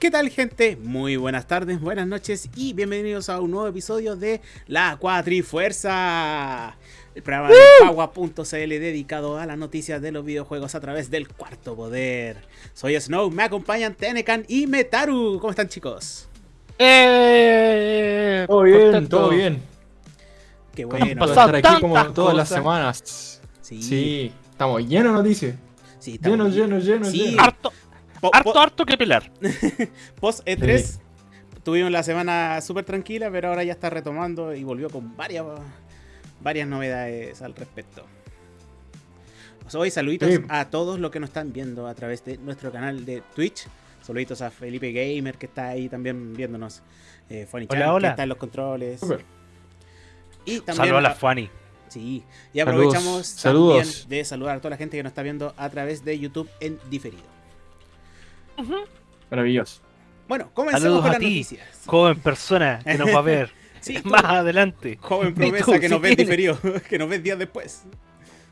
¿Qué tal gente? Muy buenas tardes, buenas noches y bienvenidos a un nuevo episodio de La Cuatrifuerza. El programa de Pagua.cl dedicado a las noticias de los videojuegos a través del cuarto poder. Soy Snow, me acompañan Tenecan y Metaru. ¿Cómo están chicos? ¡Eh! Todo bien, todo bien. Qué Han bueno. pasado Estar aquí como todas las semanas. Sí, Sí, estamos llenos de noticias. sí, está Lleno, muy bien. lleno, lleno, Sí. lleno. Harto, Po- harto, po- harto que pelar. Post E3 tuvimos la semana súper tranquila, pero ahora ya está retomando y volvió con varias, varias novedades al respecto. Pues hoy saluditos Sí. a todos los que nos están viendo a través de nuestro canal de Twitch. Saluditos a Felipe Gamer que está ahí también viéndonos. Eh, Funny Hola, Chan, que hola. está en los controles. Súper. Y también Saludos a la Fanny. Sí, y aprovechamos saludos. también de saludar a toda la gente que nos está viendo a través de YouTube en diferido. Maravilloso. Bueno, comencemos Saludos con a las ti. noticias. Joven persona que nos va a ver Sí, más adelante. Joven tú, promesa que si nos ves diferido, que nos ves días después.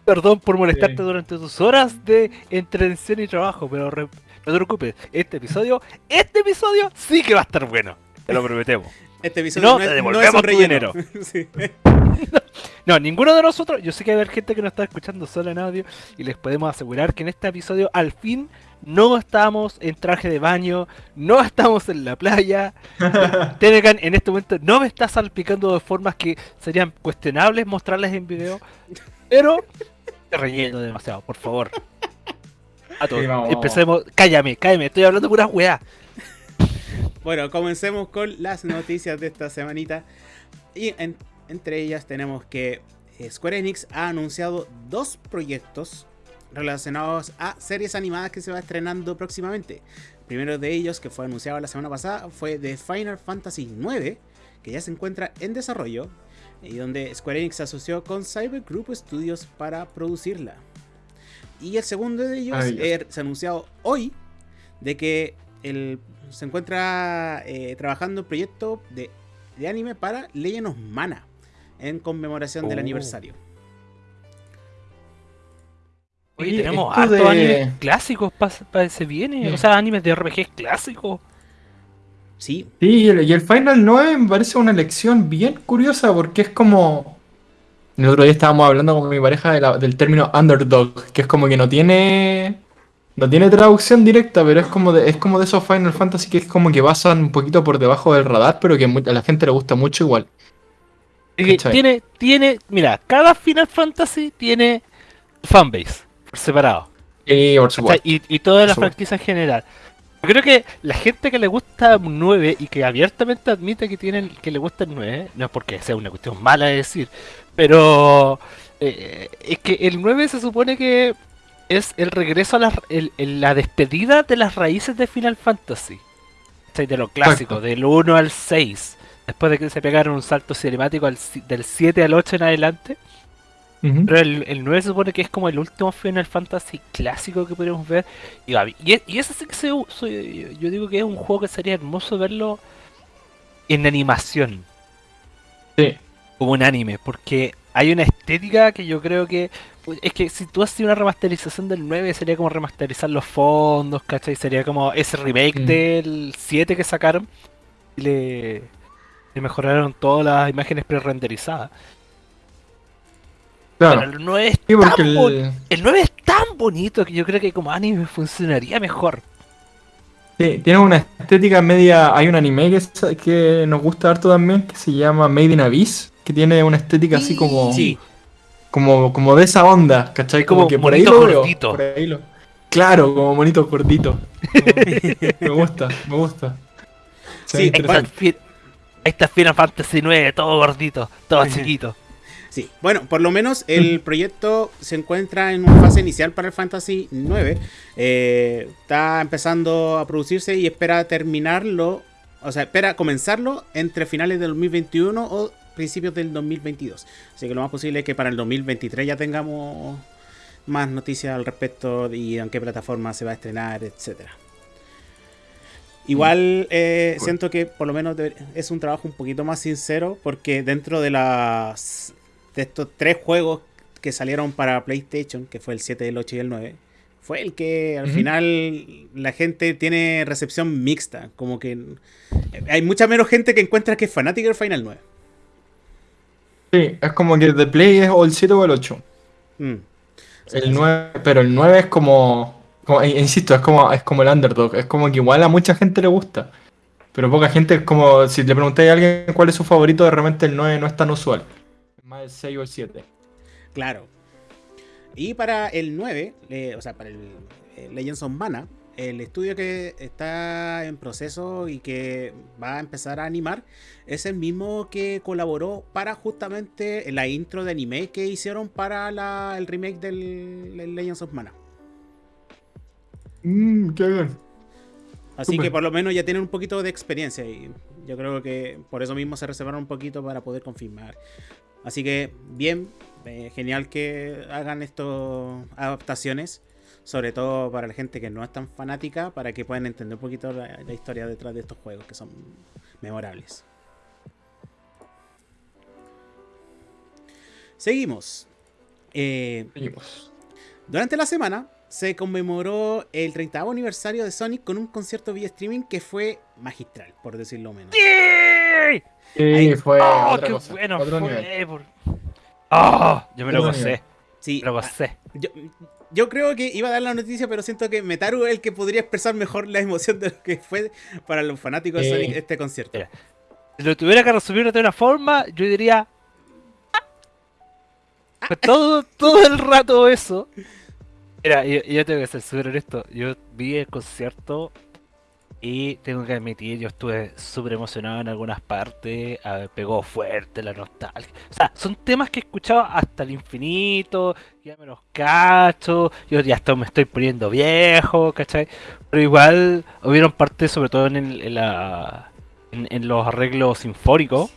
Perdón por molestarte Sí. durante tus horas de entretención y trabajo, pero re- no te preocupes. Este episodio, este episodio sí que va a estar bueno. Te lo prometemos. Este episodio No, no, es, no devolvemos es un tu relleno. Sí. No, ninguno de nosotros, yo sé que haber gente que nos está escuchando solo en audio y les podemos asegurar que en este episodio al fin no estamos en traje de baño, no estamos en la playa. Tenecan en este momento no me está salpicando de formas que serían cuestionables mostrarles en video, pero te relleno demasiado, por favor. A todos. Sí, vamos, Empecemos, cállame, cállame, estoy hablando puras weá. Bueno, comencemos con las noticias de esta semanita. Y en- entre ellas tenemos que eh, Square Enix ha anunciado dos proyectos relacionados a series animadas que se va estrenando próximamente. El primero de ellos, que fue anunciado la semana pasada, fue de Final Fantasy IX, que ya se encuentra en desarrollo y donde Square Enix se asoció con Cyber Group Studios para producirla. Y el segundo de ellos er- se ha anunciado hoy de que el- se encuentra eh, trabajando en un proyecto de, de anime para Legend of Mana en conmemoración del Oh. aniversario. Oye, Oye, tenemos hartos de- animes clásicos para ese viene, Sí. o sea, animes de RPGs clásicos. Sí, Sí, y el, y el Final 9 me parece una elección bien curiosa porque es como... El otro día estábamos hablando con mi pareja de la- del término underdog, que es como que no tiene... No tiene traducción directa, pero es como de, es como de esos Final Fantasy que es como que pasan un poquito por debajo del radar, pero que a la gente le gusta mucho igual. Es que ¿Cachai? tiene, tiene, mira, cada Final Fantasy tiene fanbase por separado. Y por supuesto. Y, y toda la franquicia en general. Yo creo que la gente que le gusta un 9 y que abiertamente admite que tienen que le gusta el 9, no es porque sea una cuestión mala de decir, pero eh, es que el 9 se supone que es el regreso a la, el- la despedida de las raíces de Final Fantasy. ¿cachai? De lo clásico, Exacto. del 1 al 6. Después de que se pegaron un salto cinemático al del 7 al 8 en adelante. Pero el, el 9 se supone que es como el último Final Fantasy clásico que podríamos ver. Y, y, y ese sí que se, soy- yo digo que es un juego que sería hermoso verlo en animación, Sí. como un anime, porque hay una estética que yo creo que. Es que si tú haces una remasterización del 9 sería como remasterizar los fondos, ¿cachai? Sería como ese remake Mm. del 7 que sacaron y le, le mejoraron todas las imágenes pre-renderizadas. Claro. Pero el 9 es Sí, tan el, El 9 es tan bonito que yo creo que como anime funcionaría mejor. sí, tiene una estética media. Hay un anime que, es- que nos gusta harto también que se llama Made in Abyss, que tiene una estética así como, Sí. como, como de esa onda, ¿cachai? Como, Como que por ahí lo veo, gordito. por ahí lo- Claro, como monito gordito. me gusta, me gusta. Se Sí, está, ahí está Final Fantasy 9, todo gordito, todo chiquito. Sí, bueno, por lo menos el proyecto se encuentra en una fase inicial para el Fantasy 9. Eh, está empezando a producirse y espera terminarlo, o sea, espera comenzarlo entre finales del 2021 o principios del 2022. Así que lo más posible es que para el 2023 ya tengamos más noticias al respecto y en qué plataforma se va a estrenar, etcétera. Igual eh, Cool. siento que por lo menos es un trabajo un poquito más sincero porque dentro de las de estos tres juegos que salieron para PlayStation, que fue el 7, el 8 y el 9, fue el que al Ujú. final la gente tiene recepción mixta. Como que hay mucha menos gente que encuentra que es fanática del Final 9. Sí, es como que The Play es o el 7 o el 8. Mm. El 9, pero el 9 es como, como- e- insisto, es como, es como el underdog. Es como que igual a mucha gente le gusta. Pero poca gente es como, si le preguntáis a alguien cuál es su favorito, de repente el 9 no es tan usual. Más el 6 o el 7. Claro. Y para el 9, eh, o sea, para el eh, Legends of Mana, el estudio que está en proceso y que va a empezar a animar es el mismo que colaboró para justamente la intro de anime que hicieron para la- el remake del, del Legends of Mana. Mmm, qué bien. Así que por lo menos ya tienen un poquito de experiencia y yo creo que por eso mismo se reservaron un poquito para poder confirmar. Así que bien, eh, genial que hagan estas adaptaciones, sobre todo para la gente que no es tan fanática, para que puedan entender un poquito la, la historia detrás de estos juegos que son memorables. Seguimos. Eh, Seguimos. durante la semana se conmemoró el 30 aniversario de Sonic con un concierto vía streaming que fue magistral, por decirlo menos. ¡Sí! Sí, Ahí- fue ¡Oh, otra qué cosa, bueno otro fue! nivel. por- ¡Oh! Yo me lo gocé. Sí, lo gocé. yo, yo creo que iba a dar la noticia, pero siento que Metaru es el que podría expresar mejor la emoción de lo que fue para los fanáticos de. Sonic este concierto. Mira. Si lo tuviera que resumir de una forma, yo diría. "Ah". Pues todo, todo el rato eso. Mira, yo, yo tengo que súper honesto. Yo vi el concierto y tengo que admitir, yo estuve súper emocionado en algunas partes. a ver, pegó fuerte la nostalgia. O sea, son temas que he escuchado hasta el infinito. Ya me los cacho. Yo ya estoy, me estoy poniendo viejo, ¿cachai? Pero igual hubieron partes, sobre todo en, el- en la, en, los arreglos sinfónicos,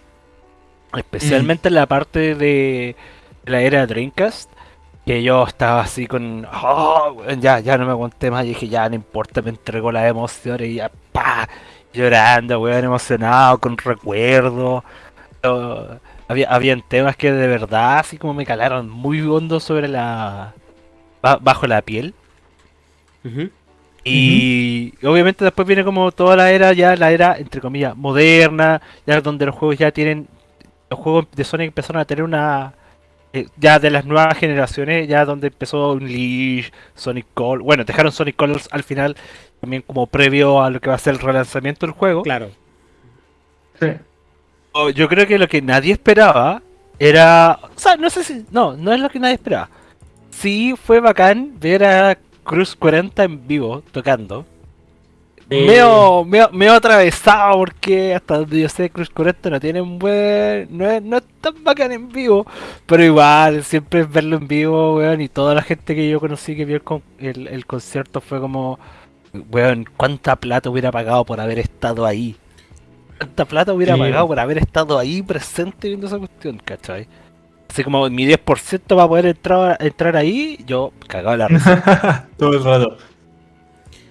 especialmente en la parte de la era Dreamcast, que yo estaba así con, "Oh, ya, ya no me aguanté más, y dije, ya no importa, me entregó las emociones y ya, pa, llorando, weón, emocionado, con recuerdos. Había, habían temas que de verdad así como me calaron muy hondo sobre la... ba- bajo la piel. Y obviamente después viene como toda la era, ya la era, entre comillas, moderna, ya donde los juegos ya tienen, los juegos de Sonic empezaron a tener una, eh, ya de las nuevas generaciones, ya donde empezó Unleash, Sonic Colors, bueno, dejaron Sonic Colors al final, también como previo a lo que va a ser el relanzamiento del juego. Claro. Sí. Oh, Yo creo que lo que nadie esperaba era, o sea, no sé si, no, no es lo que nadie esperaba. Sí fue bacán ver a Cruz 40 en vivo tocando. Sí. Medio, medio, medio atravesado porque hasta donde yo sé Cruz 40 no tiene un buen... No es, no es tan bacán en vivo. Pero igual, siempre es verlo en vivo, weón. Y toda la gente que yo conocí que vio el, con- el, el concierto fue como... Weón, ¿cuánta plata hubiera pagado por haber estado ahí? ¿Cuánta plata hubiera Sí. pagado por haber estado ahí presente viendo esa cuestión, cachai? Así como mi 10% para poder entrar, entrar ahí, yo cagaba la risa. Todo el rato.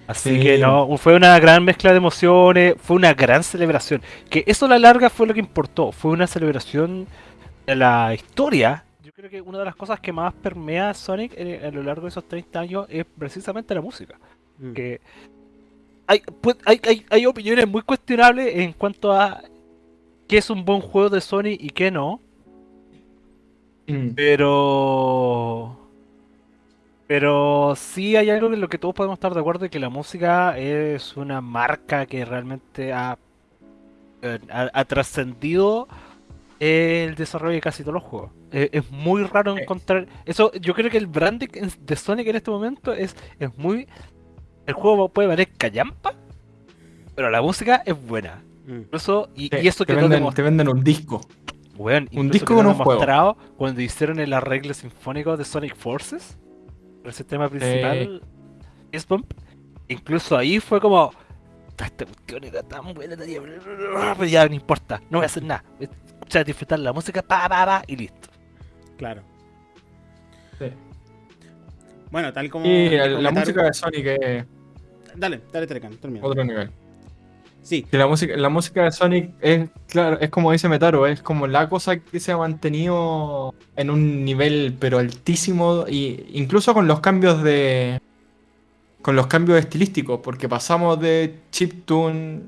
Así Sí. que no, fue una gran mezcla de emociones, fue una gran celebración. Que eso a la larga fue lo que importó, fue una celebración de la historia. Yo creo que una de las cosas que más permea a Sonic a lo largo de esos 30 años es precisamente la música. Mm. Que hay, pues, hay, hay, hay opiniones muy cuestionables en cuanto a qué es un buen juego de Sonic y qué no. Mm. Pero. Pero sí hay algo en lo que todos podemos estar de acuerdo: de que la música es una marca que realmente ha, eh, ha, ha trascendido el desarrollo de casi todos los juegos. Eh, es muy raro encontrar. Eso, yo creo que el branding de Sonic en este momento es, es muy. El juego puede valer callampa, pero la música es buena. Mm. Incluso, y, Sí, y eso te, que venden, te venden un disco. Weón, Un disco que con no un juego. mostrado cuando hicieron el arreglo sinfónico de Sonic Forces, el sistema principal, Fist Bump, incluso ahí fue como, "Ta, esta cuestión era tan buena, pero ya no importa, no voy a hacer nada, voy a escuchar, disfrutar la música, pa, pa, pa, y listo. Claro. Sí. Bueno, tal como. Y dijo la música de Sonic es Dale, dale, Telecan, termina. otro nivel. Sí, la música, de Sonic es, claro, es como dice Metaro, es como la cosa que se ha mantenido en un nivel pero altísimo y incluso con los cambios de, con los cambios estilísticos, porque pasamos de chiptune,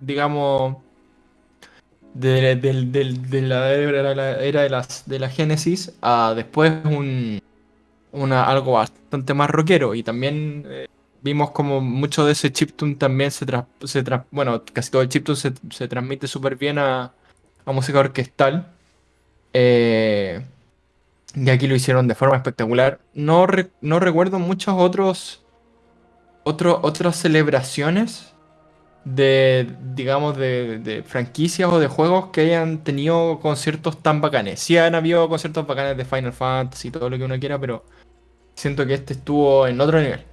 digamos, de, la era, de, las, de la Genesis a después un, algo bastante más rockero. Y también eh, vimos como mucho de ese chiptune también se, tras- se tras- bueno, casi todo el chiptune se, se transmite súper bien a, a música orquestal. Eh, y aquí lo hicieron de forma espectacular. No, re- no recuerdo muchos otros, otro- otras celebraciones de, digamos, de, de franquicias o de juegos que hayan tenido conciertos tan bacanes. Sí han habido conciertos bacanes de Final Fantasy y todo lo que uno quiera, pero siento que este estuvo en otro nivel.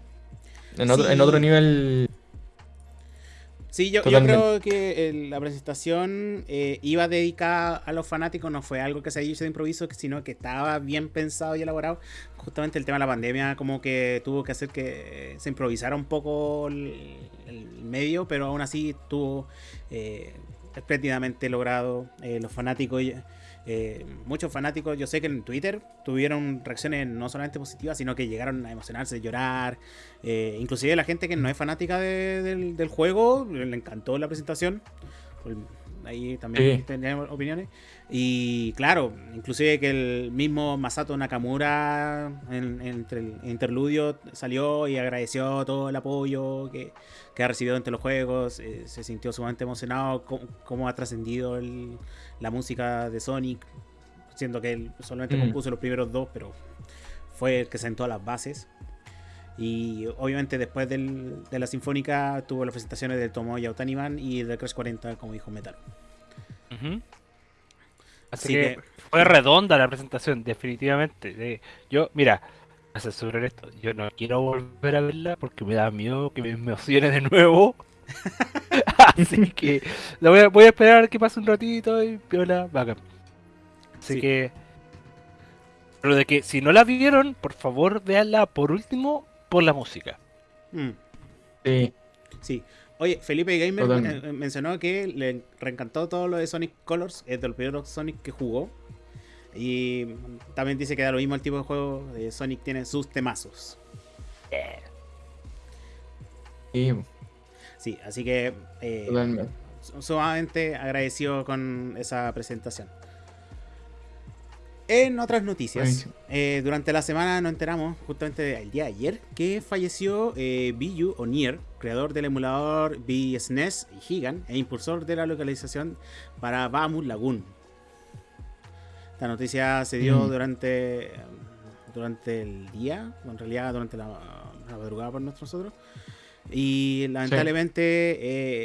En otro, en otro nivel. Sí, yo, yo creo que el- la presentación eh, iba dedicada a los fanáticos, no fue algo que se hizo de improviso, sino que estaba bien pensado y elaborado. Justamente el tema de la pandemia como que tuvo que hacer que se improvisara un poco el, el medio, pero aún así estuvo eh, espléndidamente logrado. Eh, los fanáticos, eh, muchos fanáticos, yo sé que en Twitter tuvieron reacciones no solamente positivas, sino que llegaron a emocionarse, llorar. Eh, inclusive la gente que no es fanática de- del, del juego, le encantó la presentación. Ahí también Sí. tenemos opiniones. Y claro, inclusive que el mismo Masato Nakamura en, en- entre el interludio salió y agradeció todo el apoyo que, que ha recibido entre los juegos. eh, se sintió sumamente emocionado cómo, cómo ha trascendido el- la música de Sonic, siendo que él solamente Mm. compuso los primeros dos, pero fue el que sentó las bases. Y obviamente después del- de la Sinfónica tuvo las presentaciones de Tomoya Otaniban y de Crash 40, como dijo Metal. Así Así que, que- fue redonda la presentación, definitivamente. De- yo, mira, a censurar esto, yo no quiero volver a verla porque me da miedo que me emocione de nuevo. Así que la voy, a, voy a esperar que pase un ratito y piola, bacán. Así Sí. que. Pero de que si no la vieron, por favor véanla por último por la música. Mm, Sí. sí. Oye, Felipe Gamer Totalmente. eh, mencionó que le reencantó todo lo de Sonic Colors, es de los primeros Sonic que jugó. Y también dice que da lo mismo el tipo de juego. de Sonic tiene sus temazos. Sí, Sí, así que eh, sumamente agradecido con esa presentación. En otras noticias, eh, durante la semana nos enteramos, justamente el día de ayer, que falleció eh, Biyu Onier, creador del emulador BSNES y Gigan, e impulsor de la localización para Bamu Lagoon. Esta noticia se dio Mm. durante, durante el día, en realidad durante la, la madrugada por nosotros. Y lamentablemente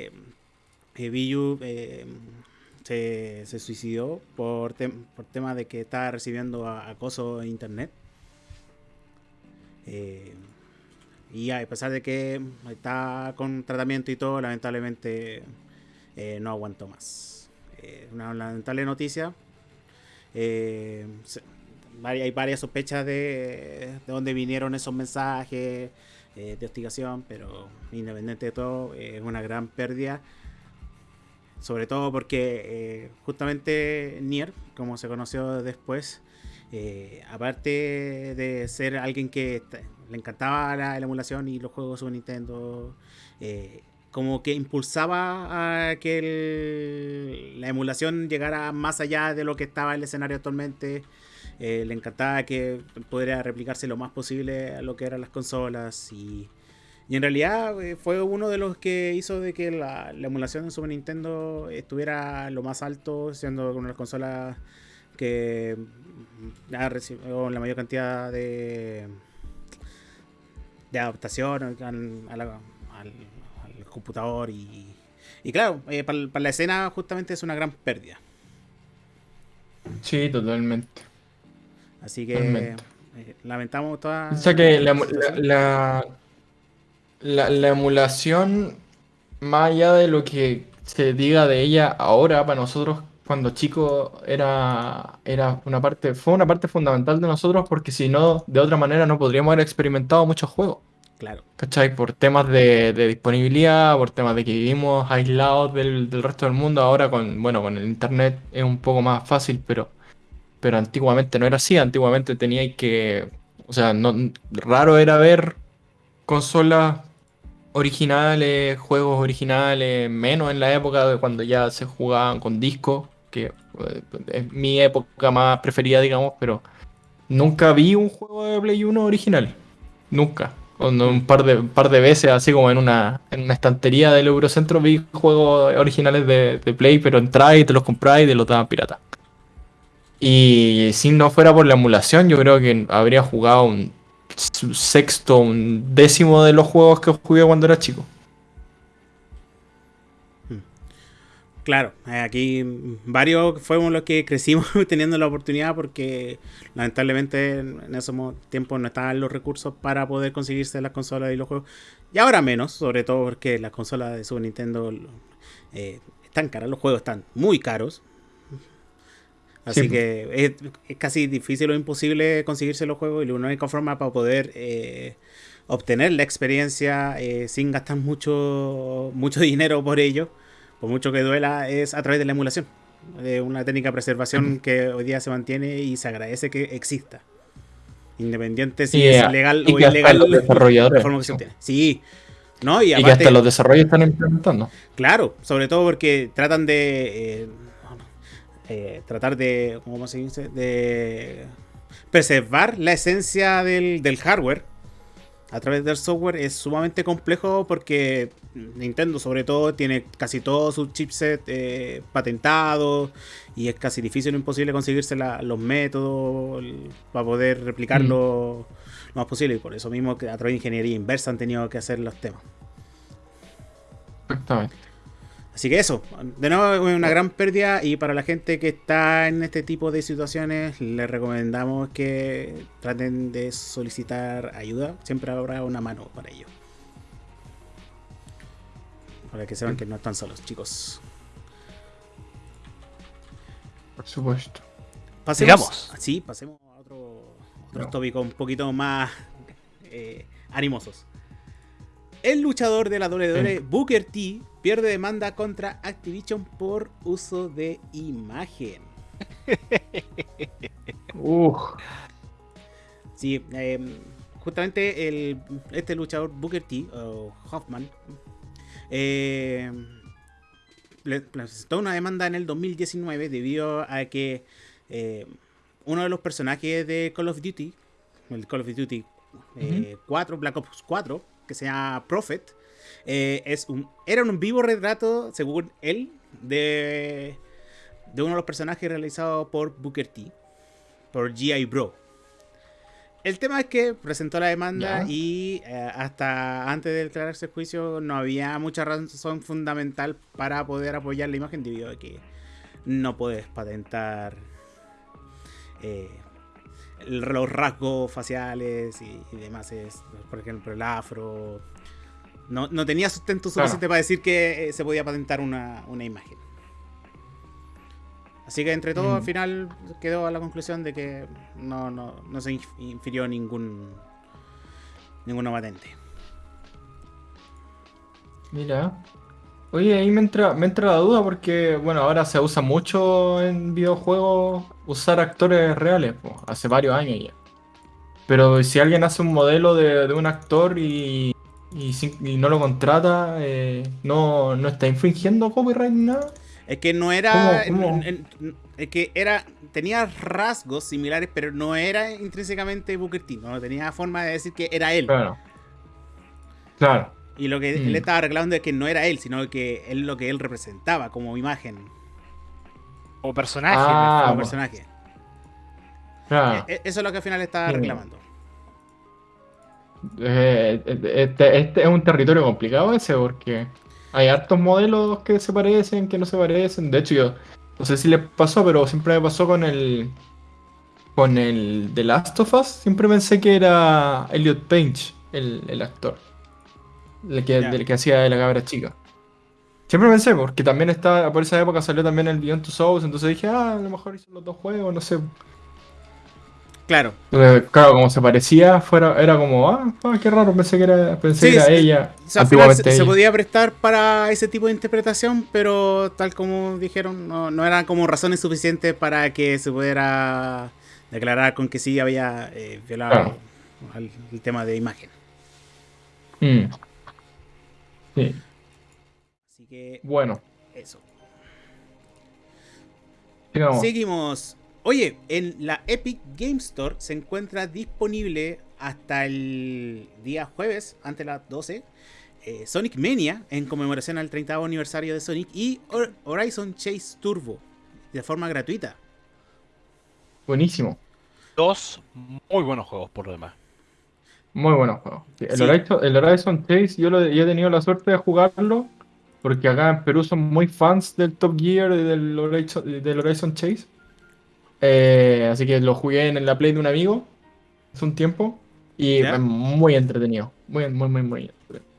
eh, eh, Biyu eh, se, se suicidó por, tem- por tema de que estaba recibiendo acoso en internet. Eh, y a pesar de que está con tratamiento y todo, lamentablemente eh, no aguantó más. Eh, una lamentable noticia. Eh, se- hay varias sospechas de, de dónde vinieron esos mensajes eh, de hostigación, pero independiente de todo, eh, es una gran pérdida. Sobre todo porque eh, justamente Nier, como se conoció después, aparte de ser alguien que le encantaba la, la emulación y los juegos Super Nintendo, como que impulsaba a que el- la emulación llegara más allá de lo que estaba el escenario actualmente. Eh, le encantaba que pudiera replicarse lo más posible a lo que eran las consolas y, y en realidad eh, fue uno de los que hizo de que la, la emulación en Super Nintendo estuviera lo más alto, siendo una de las consolas que mm, ha recibido la mayor cantidad de, de adaptación al, al- computador y, y claro, eh, para la escena justamente es una gran pérdida. Sí, totalmente. Así que eh, lamentamos toda... O sea que la, la la, situación. la- la- la emulación, más allá de lo que se diga de ella ahora, para nosotros cuando chicos era, era una parte, fue una parte fundamental de nosotros porque si no, de otra manera no podríamos haber experimentado muchos juegos. Claro. ¿Cachai? Por temas de, de disponibilidad, por temas de que vivimos aislados del, del resto del mundo. Ahora con, bueno, con el internet es un poco más fácil, pero, pero antiguamente no era así. Antiguamente teníais que, o sea, no, raro era ver consolas originales, juegos originales, menos en la época de cuando ya se jugaban con discos, que eh, es mi época más preferida, digamos, pero nunca vi un juego de Play 1 original. Nunca. Un par de, un par de veces, así como en una, en una estantería del Eurocentro, vi juegos originales de, de Play, pero entráis y te los compráis y te los daban pirata. Y si no fuera por la emulación, yo creo que habría jugado un sexto, un décimo de los juegos que jugué cuando era chico. Claro, eh, aquí varios fuimos los que crecimos teniendo la oportunidad porque lamentablemente en esos tiempos no estaban los recursos para poder conseguirse las consolas y los juegos. Y ahora menos, sobre todo porque las consolas de Super Nintendo eh, están caras, los juegos están muy caros. Así que es, casi difícil o imposible conseguirse los juegos y la única forma para poder eh, obtener la experiencia sin gastar mucho, mucho dinero por ello por mucho que duela, es a través de la emulación. una técnica de preservación que hoy día se mantiene y se agradece que exista. Independiente si es legal o ilegal la forma que se obtiene. Sí. ¿no? Y, que hasta los desarrollos están implementando. Claro, sobre todo porque tratan de. Eh, tratar de. ¿Cómo se dice? De preservar la esencia del, del hardware a través del software es sumamente complejo porque Nintendo sobre todo tiene casi todos sus chipsets eh, patentados y es casi difícil o imposible conseguirse los métodos para poder replicarlo mm. lo más posible y por eso mismo que a través de ingeniería inversa han tenido que hacer los temas. Exactamente. Así que eso, de nuevo es una gran pérdida y para la gente que está en este tipo de situaciones les recomendamos que traten de solicitar ayuda, siempre habrá una mano para ello. Para que sepan que no están solos, chicos. Por supuesto. Pasemos, Sí, pasemos a otro, tópico un poquito más eh, animosos. El luchador de la WWE, Booker T, pierde demanda contra Activision por uso de imagen. Sí, em, justamente el, este luchador Booker T, o Hoffman, eh, presentó una demanda en el 2019 debido a que eh, uno de los personajes de Call of Duty, el Call of Duty 4, eh, Black Ops 4, que se llama Prophet, eh, es un, era un vivo retrato, según él, de, de uno de los personajes realizados por Booker T, por G.I. Bro. El tema es que presentó la demanda y eh, hasta antes de declararse el juicio no había mucha razón fundamental para poder apoyar la imagen debido a que no puedes patentar eh, los rasgos faciales y, y, demás. Es, por ejemplo, el afro, no, tenía sustento suficiente para decir que eh, se podía patentar una, imagen. Así que entre todo, al mm. final quedó a la conclusión de que no, no, se infirió ningún ninguna patente. Mira. Oye, ahí me entra, me entra la duda porque, bueno, ahora se usa mucho en videojuegos usar actores reales, hace varios años ya. Pero si alguien hace un modelo de un actor y y, no lo contrata, eh, no, no está infringiendo copyright ni nada. Es que no era. es que era. Tenía rasgos similares, pero no era intrínsecamente Booker T. No tenía forma de decir que era él. Claro. Claro. Y lo que él mm. estaba reclamando es que no era él, sino que él lo que él representaba como imagen. O personaje. Ah, como personaje. Claro. E, e, eso es lo que al final estaba reclamando. Eh, este, este, es un territorio complicado ese porque hay hartos modelos que se parecen, que no se parecen. De hecho, yo no sé si le pasó, pero siempre me pasó con el con el The Last of Us. Siempre pensé que era Elliot Page, el, actor. El que, del que hacía de la cabra chica. Siempre pensé, porque también está, por esa época salió también el Beyond Two Souls, entonces dije, ah, a lo mejor hizo los dos juegos, no sé. Claro. claro, como se parecía, fuera, era como, ah, ah qué raro, pensé que era, pensé que era ella. se, podía prestar para ese tipo de interpretación, pero tal como dijeron, no, no eran como razones suficientes para que se pudiera declarar con que sí había eh, violado el tema de imagen. Mm. Sí, Así que bueno. eso. sigamos. Seguimos. Oye, en la Epic Game Store se encuentra disponible hasta el día jueves, ante las 12, eh, Sonic Mania, en conmemoración al 30 aniversario de Sonic, y Hor- Horizon Chase Turbo, de forma gratuita. Buenísimo. Dos muy buenos juegos por lo demás. Muy buenos juegos. El, Sí. Horizon, el Horizon Chase, yo, lo, yo he tenido la suerte de jugarlo, porque acá en Perú son muy fans del Top Gear y del Horizon, del Horizon Chase. Eh, así que lo jugué en la Play de un amigo hace un tiempo y ¿Ya? es muy entretenido. Muy, muy, muy, muy entretenido.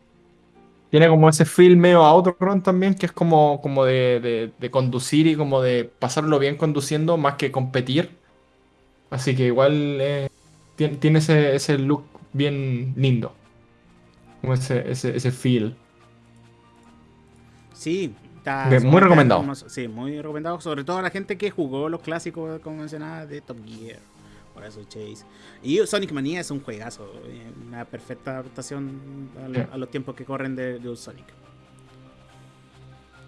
Tiene como ese feel medio Outrun también, que es como, como de, de- de conducir y como de pasarlo bien conduciendo más que competir. Así que igual eh, tiene, tiene ese, ese look bien lindo. Como ese, ese, ese feel. Sí, está muy recomendado. Sí, muy recomendado, sobre todo a la gente que jugó los clásicos, como mencionaba, de Top Gear, Horizon Chase. Y Sonic Mania es un juegazo, eh, una perfecta adaptación a, lo- Sí. a los tiempos que corren de, Sonic.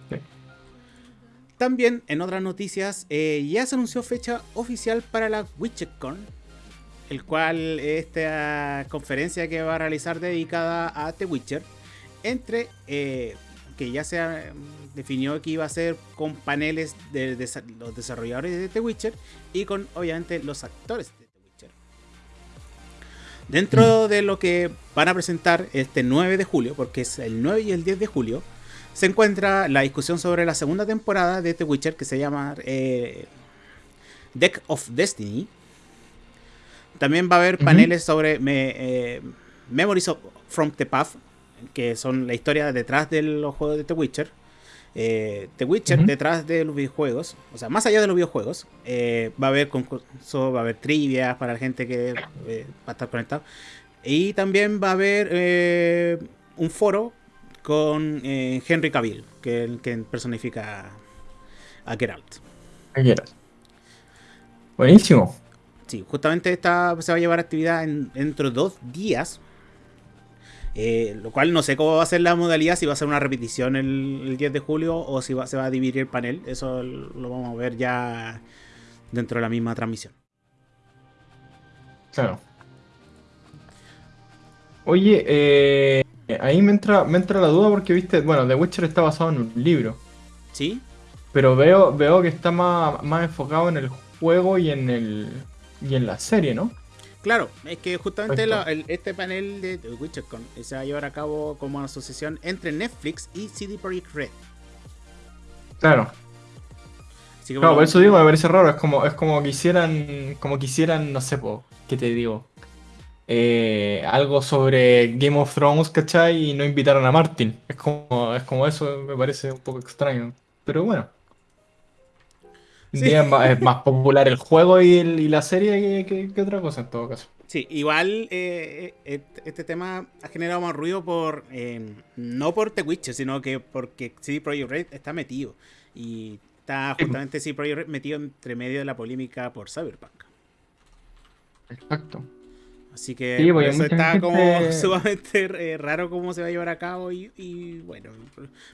Sí. También, en otras noticias, eh, ya se anunció fecha oficial para la WitcherCon, el cual esta conferencia que va a realizar dedicada a The Witcher, entre eh, que ya se definió que iba a ser con paneles de, los desarrolladores de The Witcher y con obviamente los actores de The Witcher. Dentro de lo que van a presentar este 9 de julio, porque es el 9 y el 10 de julio, se encuentra la discusión sobre la segunda temporada de The Witcher que se llama eh, Deck of Destiny. También va a haber paneles sobre me- eh, Memories of- from the Path, que son la historia detrás de los juegos de The Witcher. Eh, The Witcher detrás de los videojuegos, o sea, más allá de los videojuegos, eh, va a haber concurso, va a haber trivias para la gente que eh, va a estar conectado. Y también va a haber un foro con Henry Cavill, que, el que personifica a Geralt. Que quieras. Buenísimo. Sí, justamente esta se va a llevar actividad en, dentro de dos días. Eh, lo cual no sé cómo va a ser la modalidad, si va a ser una repetición el, el 10 de julio o si va- se va a dividir el panel. Eso lo vamos a ver ya dentro de la misma transmisión. Claro. Oye, eh, ahí me entra, me entra la duda porque, viste, bueno, The Witcher está basado en un libro, ¿Sí? pero veo, veo que está más, más enfocado en el juego y en el y en la serie, ¿no? Claro, es que justamente Perfecto. la- el- este panel de The Witcher Con se va a llevar a cabo como una asociación entre Netflix y CD Projekt Red. Claro. Así que Claro, bueno, por eso digo, me parece raro, es como, es como quisieran, como quisieran, no sé, po, ¿qué te digo? Eh, algo sobre Game of Thrones, ¿cachai? Y no invitaron a Martin. Es como, es como eso, me parece un poco extraño. Pero bueno. Sí. Es más, es más popular el juego y, el- y la serie que, que- que otra cosa en todo caso. Sí, igual eh, eh, este, tema ha generado más ruido por eh, no por The Witcher, sino que porque CD Projekt Red está metido. Y está justamente CD Projekt Red metido entre medio de la polémica por Cyberpunk. Exacto. Así que Sí, por porque eso mucha está gente- como sumamente eh, raro cómo se va a llevar a cabo. Y, y, bueno,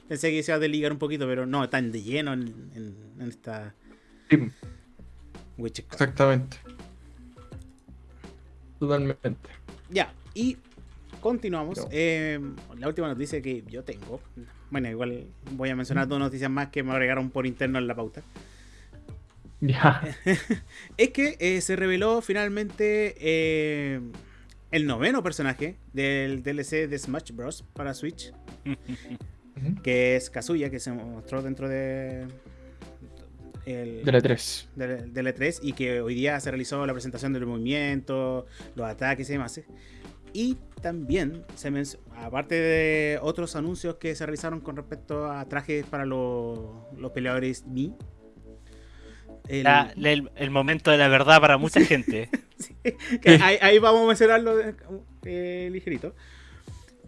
pensé que se iba a desligar un poquito, pero no, están de lleno en, en- en esta Sí, exactamente. Totalmente. Ya, y continuamos. Eh, la última noticia que yo tengo. Bueno, igual voy a mencionar dos noticias más que me agregaron por interno en la pauta. Ya. Es que eh, se reveló finalmente eh, el noveno personaje del DLC de Smash Bros. para Switch, que es Kazuya, que se mostró dentro de. El, De la 3. del, del E3 y que hoy día se realizó la presentación del movimiento, los ataques y demás. Y también, se aparte de otros anuncios que se realizaron con respecto a trajes para los, los peleadores Mi, el- La- el, el momento de la verdad para mucha gente. que ahí, ahí vamos a mencionarlo eh, ligerito.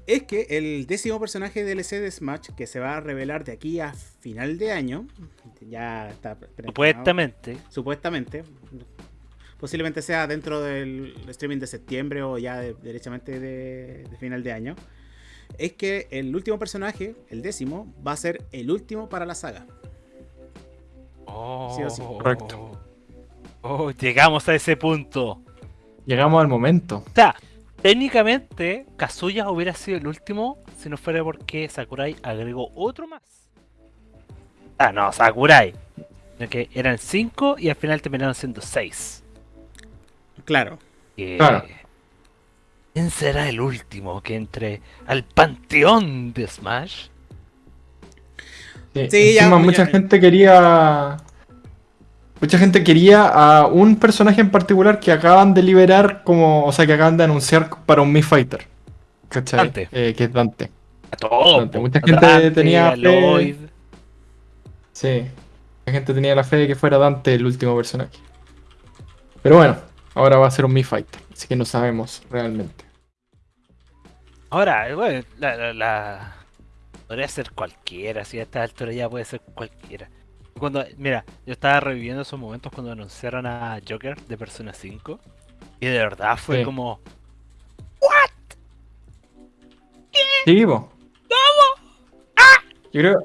Es que el décimo personaje DLC de Smash que se va a revelar de aquí a final de año, ya está Supuestamente. supuestamente. Posiblemente sea dentro del streaming de septiembre o ya de- derechamente de, de final de año. es que el último personaje, el décimo, va a ser el último para la saga. Oh, Sí o sí. Correcto. Oh, llegamos a ese punto. Llegamos al momento. O sea, técnicamente Kazuya hubiera sido el último si no fuera porque Sakurai agregó otro más. Ah, no, Sakurai. Sino que eran cinco y al final terminaron siendo seis. Claro. Que- Claro. ¿Quién será el último que entre al panteón de Smash? Sí, Sí, ya, encima ya, mucha ya. gente quería. Mucha gente quería a un personaje en particular que acaban de liberar como. O sea, que acaban de anunciar para un Mi Fighter. ¿Cachai? Dante. Eh, que es Dante. A. Dante, po. mucha A gente Dante, tenía a fe. Lloyd. Sí. La gente tenía la fe de que fuera Dante el último personaje. Pero bueno, ahora va a ser un Mi Fighter. Así que no sabemos realmente. Ahora, bueno, la, la, la- Podría ser cualquiera, si a esta altura ya puede ser cualquiera. Cuando, mira, yo estaba reviviendo esos momentos cuando anunciaron a Joker de Persona 5. Y de verdad fue Sí. como. Sí, po. Yo creo.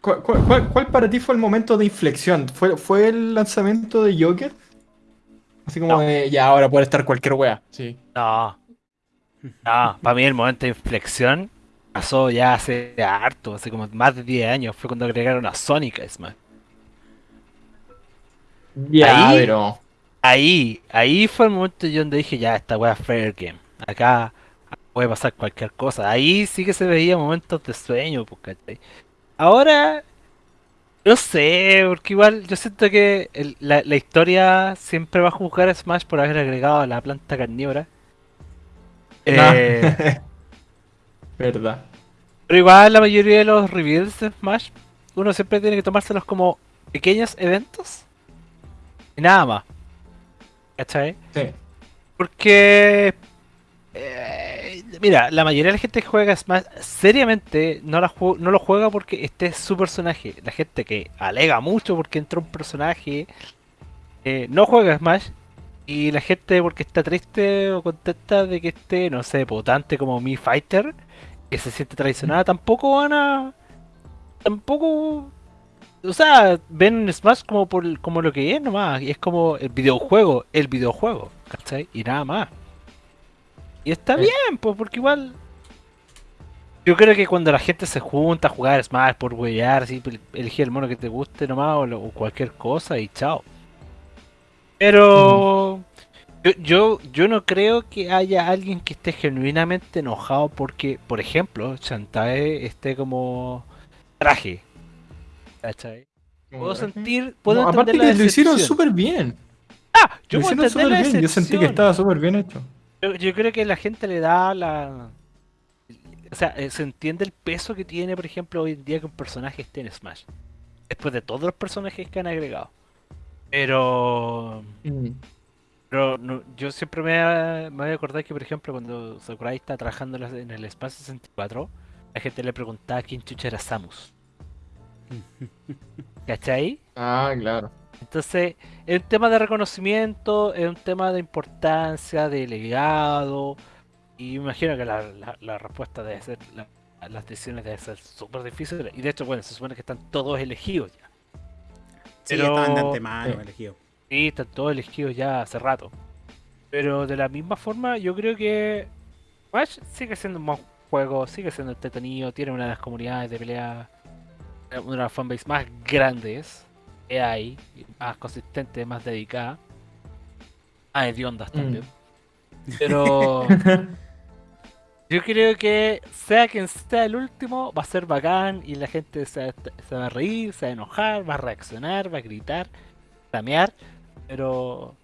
¿Cuál, cuál- cuál- cuál para ti fue el momento de inflexión? ¿Fue, fue el lanzamiento de Joker? Así como No. de ya ahora puede estar cualquier wea. Sí. No. No, para mí el momento de inflexión pasó ya hace harto, hace como más de 10 años. Fue cuando agregaron a Sonic a Smash. Ya, Ahí- pero. Ahí, ahí fue el momento yo donde dije, ya, esta wea es fair game. Acá puede pasar cualquier cosa. Ahí sí que se veía momentos de sueño, pues, ¿cachai? Ahora, no sé, porque igual yo siento que el- la, la historia siempre va a juzgar a Smash por haber agregado a la planta carnívora. Eh, Verdad. pero igual la mayoría de los reveals de Smash, uno siempre tiene que tomárselos como pequeños eventos. Y nada más. ¿Cachai? Sí. Porque. eh, mira, la mayoría de la gente que juega Smash seriamente no, la no lo juega porque este es su personaje. La gente que alega mucho porque entró un personaje eh, no juega Smash. Y la gente porque está triste o contenta de que esté, no sé, potente como Mi Fighter, que se siente traicionada, tampoco van a. Tampoco. O sea, ven Smash como por como lo que es nomás. Y es como el videojuego, el videojuego, ¿cachai? Y nada más. Y está Sí. bien, pues, porque igual. Yo creo que cuando la gente se junta a jugar Smash por huevear, así, por elegir el mono que te guste nomás o, lo- o cualquier cosa y chao. Pero yo, yo, yo no creo que haya alguien que esté genuinamente enojado porque, por ejemplo, Shantae esté como traje. ¿Cachai? Puedo sentir, puedo No, entender aparte la que lo hicieron súper bien. Ah, yo Lo hicieron súper bien. Yo sentí que estaba súper bien hecho. Yo, yo creo que la gente le da la. O sea, eh, se entiende el peso que tiene, por ejemplo, hoy en día que un personaje esté en Smash. Después de todos los personajes que han agregado. Pero. Mm. Pero no- yo siempre me, me voy a acordar que, por ejemplo, cuando Sakurai está trabajando en el Espacio 64, la gente le preguntaba quién chucha era Samus. ¿Cachai? Ah, claro. Entonces, es un tema de reconocimiento, es un tema de importancia, de legado. Y me imagino que la, la- la respuesta debe ser, la- las decisiones deben ser súper difíciles. Y de hecho, bueno, se supone que están todos elegidos ya. Sí, Pero- estaban de antemano Sí. elegidos. Sí, están todos elegidos ya hace rato. Pero de la misma forma, yo creo que Smash sigue siendo un buen juego, sigue siendo entretenido, tiene una de las comunidades de pelea, eh, una de las fanbase más grandes que hay, más consistente, más dedicada. Ah, hediondas también. Pero yo creo que sea quien sea el último, va a ser bacán y la gente se, va- se va a reír, se va a enojar, va a reaccionar, va a gritar, flamear, pero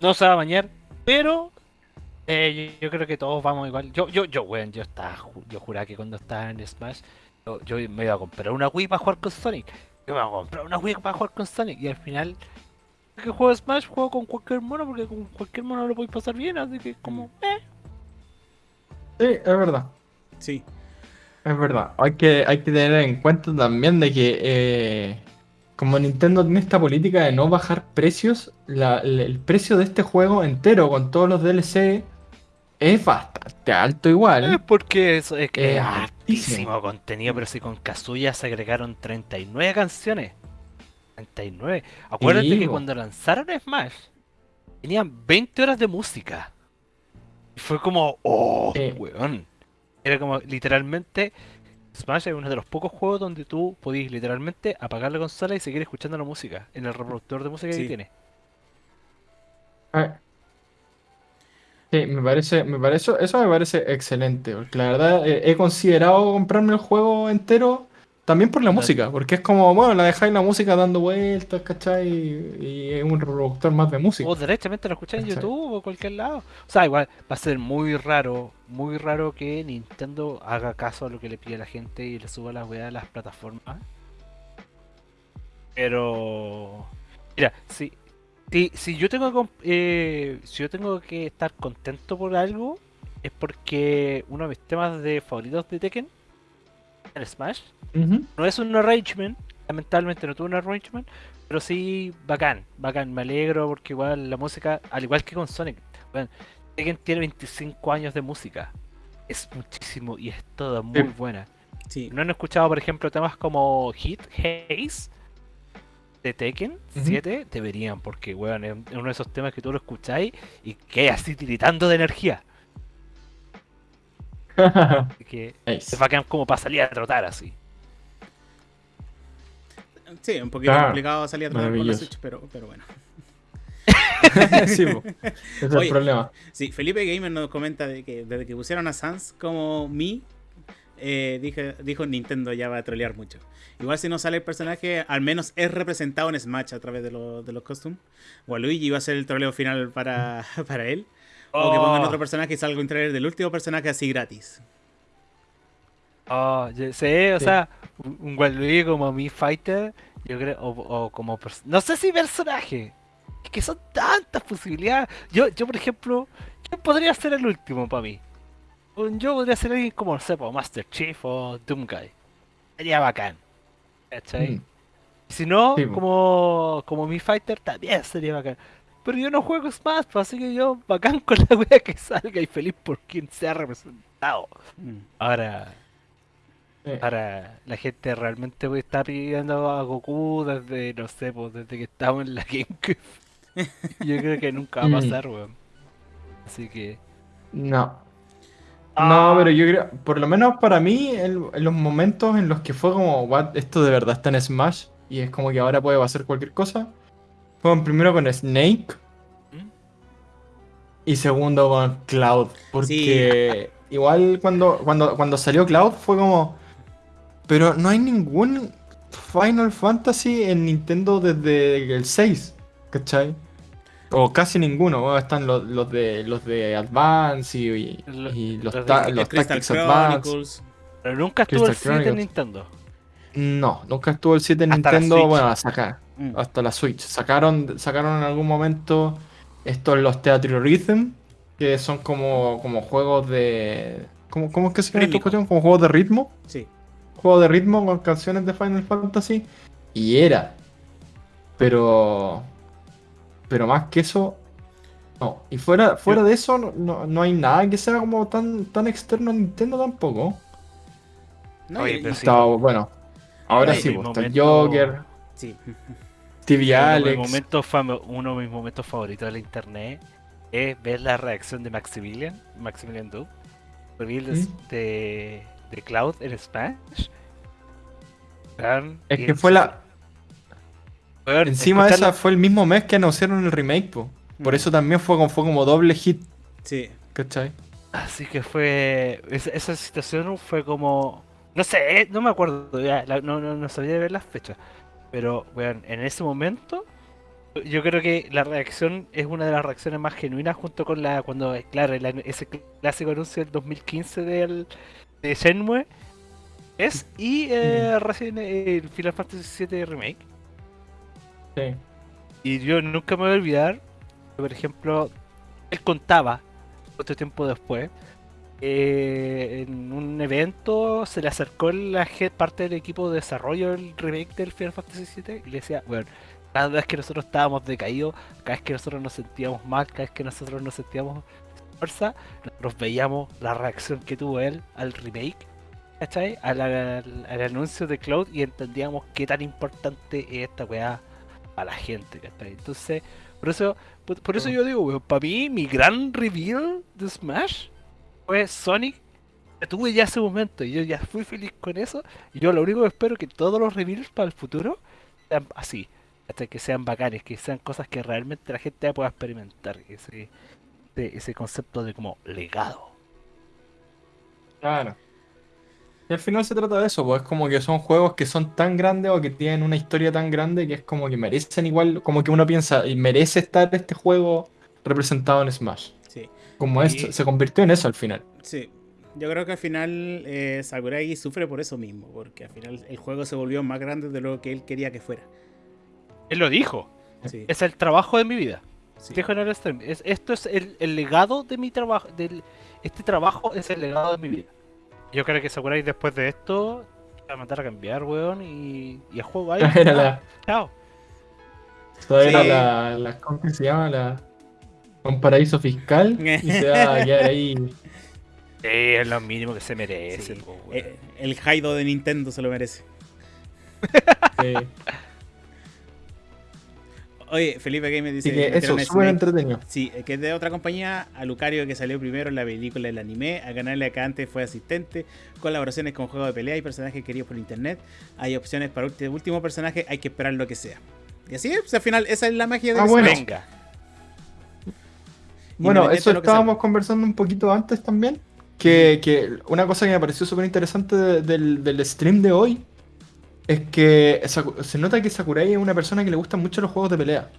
no se va a bañar. Pero eh, yo, yo creo que todos vamos igual. Yo, yo, yo, weón, yo estaba, yo juraba que cuando estaba en Smash, yo, yo me iba a comprar una Wii para jugar con Sonic. Yo me iba a comprar una Wii para jugar con Sonic y al final que juego Smash, juego con cualquier mono porque con cualquier mono lo podéis pasar bien, así que como, eh. Sí, es verdad. Sí. Es verdad. Hay que, hay que tener en cuenta también de que eh, como Nintendo tiene esta política de no bajar precios, la- el el precio de este juego entero con todos los DLC es bastante alto igual. Es porque es que Es es altísimo. altísimo contenido, pero si con Kazuya se agregaron 39 canciones. 39. Acuérdate Sí, que cuando lanzaron Smash, tenían 20 horas de música. Y fue como, oh, Sí. weón. Era como, literalmente, Smash es uno de los pocos juegos donde tú podías literalmente apagar la consola y seguir escuchando la música en el reproductor de música Sí. que tiene. Ah. Sí, me parece, me parece, eso me parece excelente, porque la verdad eh, he considerado comprarme el juego entero también por la Claro. música, porque es como, bueno, la dejáis la música dando vueltas, ¿cachai? Y es un reproductor más de música. O derechamente lo escuchás en. YouTube o cualquier lado. O sea, igual va a ser muy raro, muy raro que Nintendo haga caso a lo que le pide la gente y le suba las weas a las plataformas. Pero. Mira, si, si, si yo tengo eh, si yo tengo que estar contento por algo, es porque uno de mis temas de favoritos de Tekken, el Smash, no es un arrangement, lamentablemente no tuvo un arrangement, pero sí bacán, bacán, me alegro porque igual la música, al igual que con Sonic, bueno, Tekken tiene 25 años de música, es muchísimo y es toda muy Sí. buena. Sí. ¿No han escuchado, por ejemplo, temas como Hit, Haze de Tekken Ujú. 7? Deberían, porque weón, es uno de esos temas que tú lo escucháis y queda así tiritando de energía. Que Nice. es bacán como para salir a trotar así. Sí, un poquito Claro. complicado salir a trabajar con la. Switch, pero, pero bueno. Sí. Ese es Oye. el problema. Sí, Felipe Gamer nos comenta de que desde que pusieron a Sans como Mi, eh, dije- dijo Nintendo ya va a trolear mucho. Igual si no sale el personaje, al menos es representado en Smash a través de, lo- de los costumes. Waluigi iba a ser el troleo final para, para él. O que pongan Oh. otro personaje y salga un trailer del último personaje así gratis. Oh, yo sé, o Sí. sea, un Waluigi como Mi Fighter, yo creo, o, o como no sé si personaje, es que son tantas posibilidades. Yo, yo por ejemplo, ¿quién podría ser el último para mí? Yo podría ser alguien como, no sé, Master Chief o Doomguy. Sería bacán. ¿Cachai? Mm. Si no, Sí, como, como Mi Fighter también sería bacán. Pero yo no juego Smash, pues, así que yo bacán con la wea que salga y feliz por quien sea representado. Mm. Ahora, Sí. Ahora, la gente realmente pues, está pidiendo a Goku desde, no sé, pues desde que estamos en la GameCube. Yo creo que nunca va a Mm. pasar, weón. Así que. No. Ah. No, pero yo creo, por lo menos para mí, el- en los momentos en los que fue como, what, esto de verdad está en Smash y es como que ahora puede pasar cualquier cosa, primero con Snake ¿Mm? y segundo con Cloud, porque igual cuando, cuando, cuando salió Cloud fue como, pero no hay ningún Final Fantasy en Nintendo desde el 6, ¿cachai? O casi ninguno, bueno, están los, los de los de Advance y, y- Lo- y los, ta- Tactics Advance. Pero nunca estuvo el Crystal 7 en. Nintendo. No, nunca estuvo el 7 en Hasta Nintendo, bueno, a sacar, Mm. hasta la Switch. Sacaron, sacaron en algún momento estos los Theatre Rhythm, que son como, como juegos de... ¿Cómo, cómo es que se llama esta cuestión? Como juegos de ritmo. Sí. Juegos de ritmo con canciones de Final Fantasy. Y era. Pero... Pero más que eso... No, y fuera, fuera de eso no, no, hay nada que sea como tan, tan externo a Nintendo tampoco. No, Oye, pero sí. Bueno, ahora Ay, sí, pues, está Joker, sí. Uno de, momentos uno de mis momentos favoritos de la internet es ver la reacción de Maximilian, Maximilian Doom, reveal de, de Cloud en Smash. Es que fue la. Encima de esa fue el mismo mes que anunciaron el remake, po. Por Mm. eso también fue, como- fue como doble hit, Sí. ¿cachai? Así que fue. Esa, esa situación fue como. No sé, eh, no me acuerdo ya, la- no, no, no sabía ver las fechas. Pero, weón, en ese momento. Yo creo que la reacción es una de las reacciones más genuinas junto con la. Cuando, eh, claro, el ese clásico anuncio del 2015 del, de Shenmue. Es. Y eh, recién el Final Fantasy VII Remake. Sí. Y yo nunca me voy a olvidar, por ejemplo, él contaba, otro tiempo después, eh, en un evento se le acercó la parte del equipo de desarrollo del remake del Final Fantasy VII y le decía, bueno, cada vez que nosotros estábamos decaídos, cada vez que nosotros nos sentíamos mal, cada vez que nosotros nos sentíamos fuerza, nosotros veíamos la reacción que tuvo él al remake, ¿cachai? Al, al- al anuncio de Cloud y entendíamos qué tan importante es esta weá a la gente, ¿cachai? Entonces, por eso, por, por eso yo digo, weón, para mí mi gran reveal de Smash fue Sonic. Tuve ya ese momento y yo ya fui feliz con eso. Y yo lo único que espero que todos los reveals para el futuro sean así. Hasta que sean bacanes, que sean cosas que realmente la gente pueda experimentar. Ese, ese, ese concepto de como legado. Claro. Y al final se trata de eso, pues es como que son juegos que son tan grandes o que tienen una historia tan grande que es como que merecen igual, como que uno piensa, y merece estar este juego representado en Smash. Como Y- esto, se convirtió en eso al final. sí. Yo creo que al final eh, Sakurai sufre por eso mismo, porque al final el juego se volvió más grande de lo que él quería que fuera. Él lo dijo. Sí, Es el trabajo de mi vida. sí. Dijo en el stream. Es, esto es el, el legado de mi trabajo. Del, este trabajo es el legado de mi vida. Yo creo que Sakurai después de esto va a mandar a cambiar, weón, y, y a juego ahí. Chao. toda era Sí. la, la- ¿cómo que se llama? La, un paraíso fiscal y se va a quedar ahí. Sí, es lo mínimo que se merece, Sí. po. Eh, el Haido de Nintendo se lo merece. eh, Oye, Felipe Gamer dice Así que eso, súper entretenido. Sí, eh, que es de otra compañía, a Lucario que salió primero en la película del anime, a ganarle acá antes fue asistente, colaboraciones con juegos de pelea y personajes queridos por internet, hay opciones para ulti- último personaje, hay que esperar lo que sea. Y así es, pues, al final esa es la magia de Ah, bueno. Venga. Bueno, eso de lo que estábamos conversando un poquito antes también. Que, que una cosa que me pareció súper interesante de- del, del stream de hoy es que se nota que Sakurai es una persona que le gustan mucho los juegos de pelea.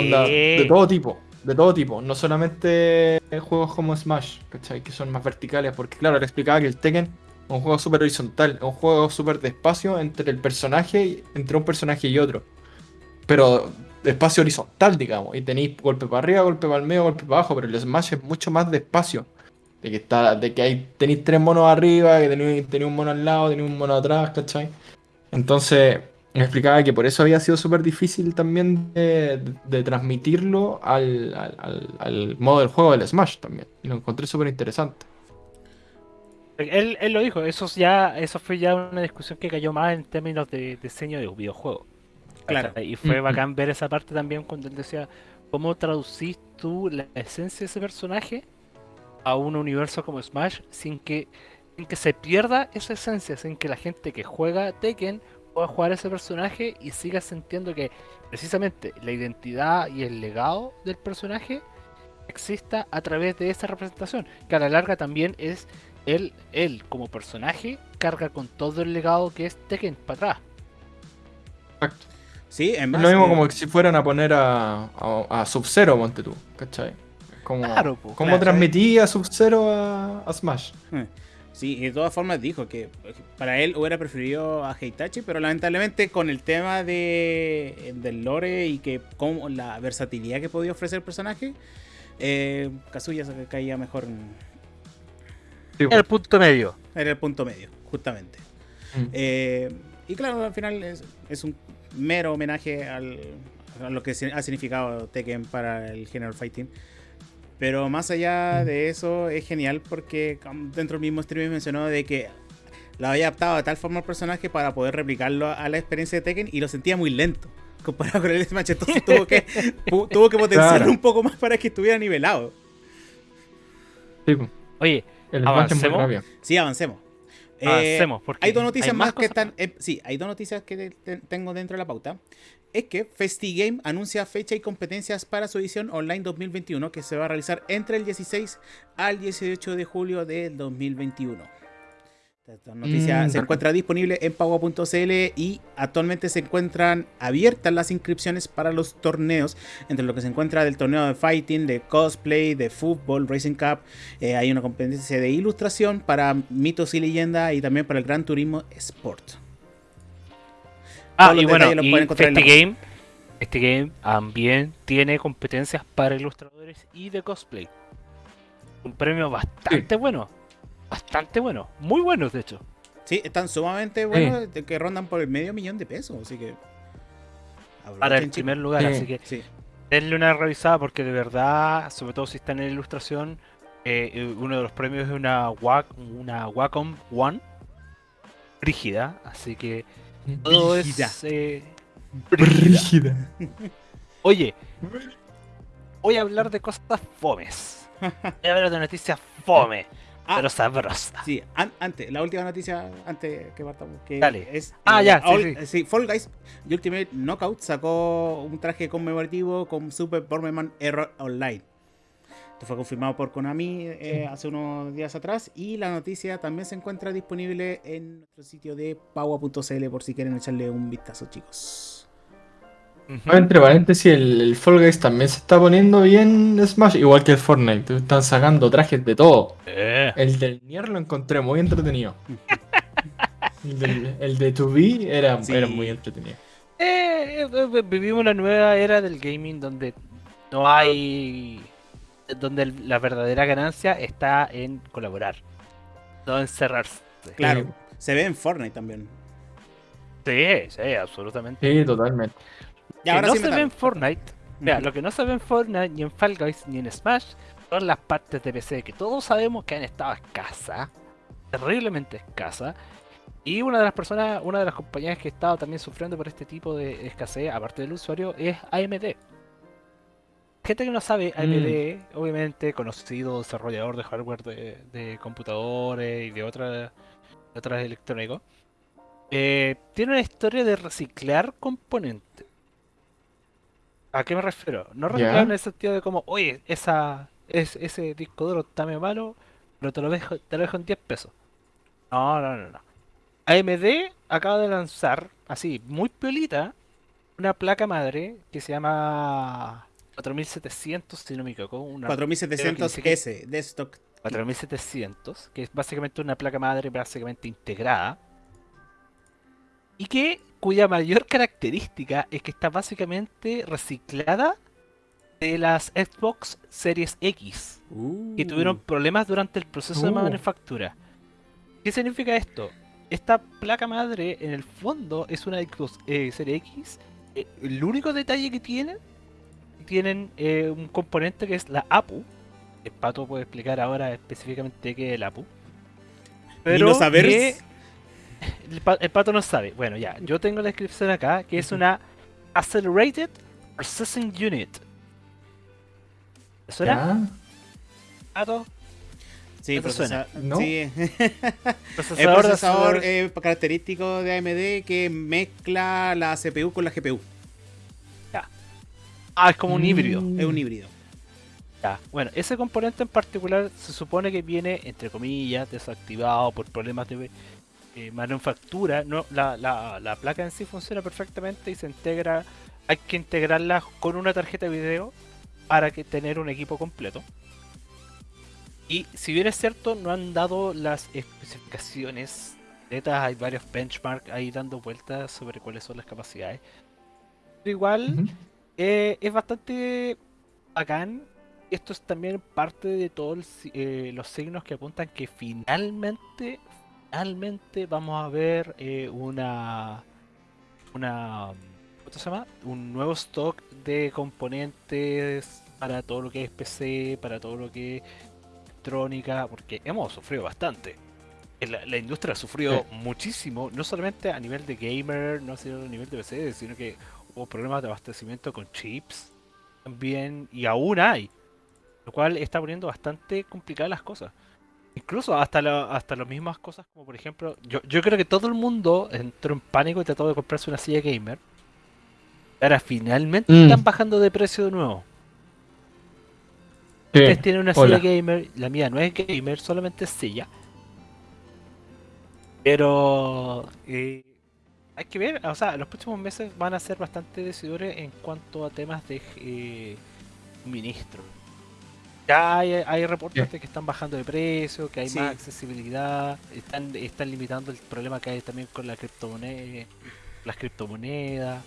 Onda, de todo tipo, de todo tipo. No solamente juegos como Smash, ¿cachai? Que son más verticales. Porque claro, le explicaba que el Tekken es un juego súper horizontal, es un juego súper de espacio entre el personaje, entre un personaje y otro. Pero espacio horizontal, digamos. Y tenéis golpe para arriba, golpe para el medio, golpe para abajo. Pero el Smash es mucho más de espacio. De que está, de que hay, tenéis tres monos arriba, que tenéis, tenéis un mono al lado, tenéis un mono atrás, ¿cachai? Entonces, me explicaba que por eso había sido súper difícil también de, transmitirlo al, al- al- modo del juego del Smash también. Y lo encontré súper interesante. Él, él lo dijo, eso es ya, eso fue ya una discusión que cayó más en términos de diseño de un videojuego. Claro. Y fue Mm, mm. bacán ver esa parte también cuando él decía, ¿cómo traducís tú la esencia de ese personaje a un universo como Smash sin que, sin que se pierda esa esencia, sin que la gente que juega Tekken pueda jugar ese personaje y siga sintiendo que precisamente la identidad y el legado del personaje exista a través de esa representación, que a la larga también es él, él como personaje carga con todo el legado que es Tekken para atrás. Exacto. Sí, en Es lo mismo eh, como que si fueran a poner a, a, a Sub-Zero, monte tú, ¿cachai? Como, Claro, po, ¿Cómo claro. transmití a Sub-Zero a, a Smash? Sí, y de todas formas dijo que para él hubiera preferido a Heitachi, pero lamentablemente con el tema de, del lore y que con la versatilidad que podía ofrecer el personaje, eh, Kazuya se caía mejor en, Sí, El punto medio. era el punto medio, justamente. Mm. Eh, y claro, al final es, es un mero homenaje al, a lo que ha significado Tekken para el género fighting. Pero más allá Mm. de eso, es genial porque um, dentro del mismo stream mencionó de que lo había adaptado de tal forma al personaje para poder replicarlo a la experiencia de Tekken y lo sentía muy lento. Comparado con el Smash, entonces tuvo que, tuvo que potenciarlo Claro. un poco más para que estuviera nivelado. Sí. Oye, el Smash es muy ¿Avancemos? Sí, avancemos. Eh, avancemos, porque Hay dos noticias más, que cosas están. eh, sí, hay dos noticias que te- te- tengo dentro de la pauta. Es que FestiGame anuncia fecha y competencias para su edición online 2021 que se va a realizar entre el 16 al 18 de julio del 2021. Esta noticia Mm, se encuentra disponible en pago.cl y actualmente se encuentran abiertas las inscripciones para los torneos, entre lo que se encuentra del torneo de fighting, de cosplay, de fútbol, Racing Cup. eh, hay una competencia de ilustración para mitos y leyendas y también para el Gran Turismo Sport. Ah, y bueno, y este game, este game también tiene competencias para ilustradores y de cosplay. Un premio bastante bueno. Bastante bueno. Muy bueno, de hecho. Sí, están sumamente buenos, de que rondan por el medio millón de pesos, así que... Para el primer lugar, Sí. así que Sí, denle una revisada porque de verdad, sobre todo si están en ilustración, Eh, eh, uno de los premios es una, Wac- una Wacom One rígida, así que todo Brígida. es eh, brígida. Oye, voy a hablar de cosas fomes. Voy a hablar de noticias fome, Ah, pero sabrosas. Sí, an- antes, la última noticia, antes que partamos, que Dale. es... Ah, eh, ya, sí, All- sí, Fall Guys Ultimate Knockout sacó un traje conmemorativo con Super Bomberman Error Online. Esto fue confirmado por Konami eh, hace unos días atrás y la noticia también se encuentra disponible en nuestro sitio de paua.cl por si quieren echarle un vistazo, chicos. Entre paréntesis, el, el Fall Guys también se está poniendo bien Smash, igual que el Fortnite. Están sacando trajes de todo. Eh, El del Nier lo encontré muy entretenido. El, del- el de 2B era, Sí. era muy entretenido. eh, eh, vivimos una nueva era del gaming donde no hay. donde la verdadera ganancia está en colaborar, no en cerrarse. Claro, Sí. se ve en Fortnite también. Sí, sí, absolutamente. Sí, totalmente. Que ahora no sí se ve en Fortnite. Mira, lo que no se ve en Fortnite, ni en Fall Guys, ni en Smash, son las partes de PC que todos sabemos que han estado escasas, terriblemente escasas. Y una de las personas, una de las compañías que ha estado también sufriendo por este tipo de escasez, aparte del usuario, es AMD. Gente que no sabe, AMD, obviamente conocido desarrollador de hardware de, de computadores y de otras de otras electrónicos, eh, tiene una historia de reciclar componentes. ¿A qué me refiero? No reciclar Ya. en el sentido de como, oye, esa, es, ese disco duro está medio malo, pero te lo dejo, te lo dejo en 10 pesos. No, no, no, no. AMD acaba de lanzar, así, muy piolita, una placa madre que se llama 4700, si no me equivoco. Una 4700S de stock. 4700, que es básicamente una placa madre básicamente integrada. Y que cuya mayor característica es que está básicamente reciclada de las Xbox Series X, que tuvieron problemas durante el proceso de Uh. manufactura. ¿Qué significa esto? Esta placa madre en el fondo es una Xbox eh, Series X. Eh, el único detalle que tienen, tienen eh, un componente que es la APU. El pato puede explicar ahora específicamente qué es el APU. Pero no saber. que- el, pa- el pato no sabe. Bueno, ya, yo tengo la descripción acá, que es una Accelerated Processing Unit. ¿Te suena, ¿Ya? pato? Sí, ¿Eso procesa- suena? ¿No? sí. el Procesador de procesador eh, característico de AMD que mezcla la CPU con la GPU. Ah, es como un híbrido. Mm. Es un híbrido. Ya, Bueno, ese componente en particular se supone que viene, entre comillas, desactivado por problemas de eh, manufactura. No, la, la- la placa en sí funciona perfectamente y se integra. Hay que integrarla con una tarjeta de video para que tener un equipo completo. Y si bien es cierto, no han dado las especificaciones netas, hay varios benchmarks ahí dando vueltas sobre cuáles son las capacidades. Pero igual, eh, es bastante bacán. Esto es también parte de todos los signos que apuntan que finalmente, finalmente vamos a ver eh, una, una, ¿cómo se llama? Un nuevo stock de componentes para todo lo que es PC, para todo lo que es electrónica, porque hemos sufrido bastante. Eh, La, la industria ha sufrido muchísimo, no solamente a nivel de gamer, no solo a nivel de PC, sino que hubo problemas de abastecimiento con chips también, y aún hay, lo cual está poniendo bastante complicadas las cosas. Incluso hasta, la- hasta las mismas cosas como por ejemplo, yo, yo creo que todo el mundo entró en pánico y trató de comprarse una silla gamer. Ahora finalmente Mm. están bajando de precio de nuevo. Sí. Ustedes tienen una hola. silla gamer, la mía no es gamer, solamente es silla. Pero eh, hay que ver, o sea, los próximos meses van a ser bastante decidores en cuanto a temas de eh, suministro. Ya hay, hay reportes Sí. de que están bajando de precio, que hay Sí. más accesibilidad, están, están limitando el problema que hay también con la criptomoneda, las criptomonedas.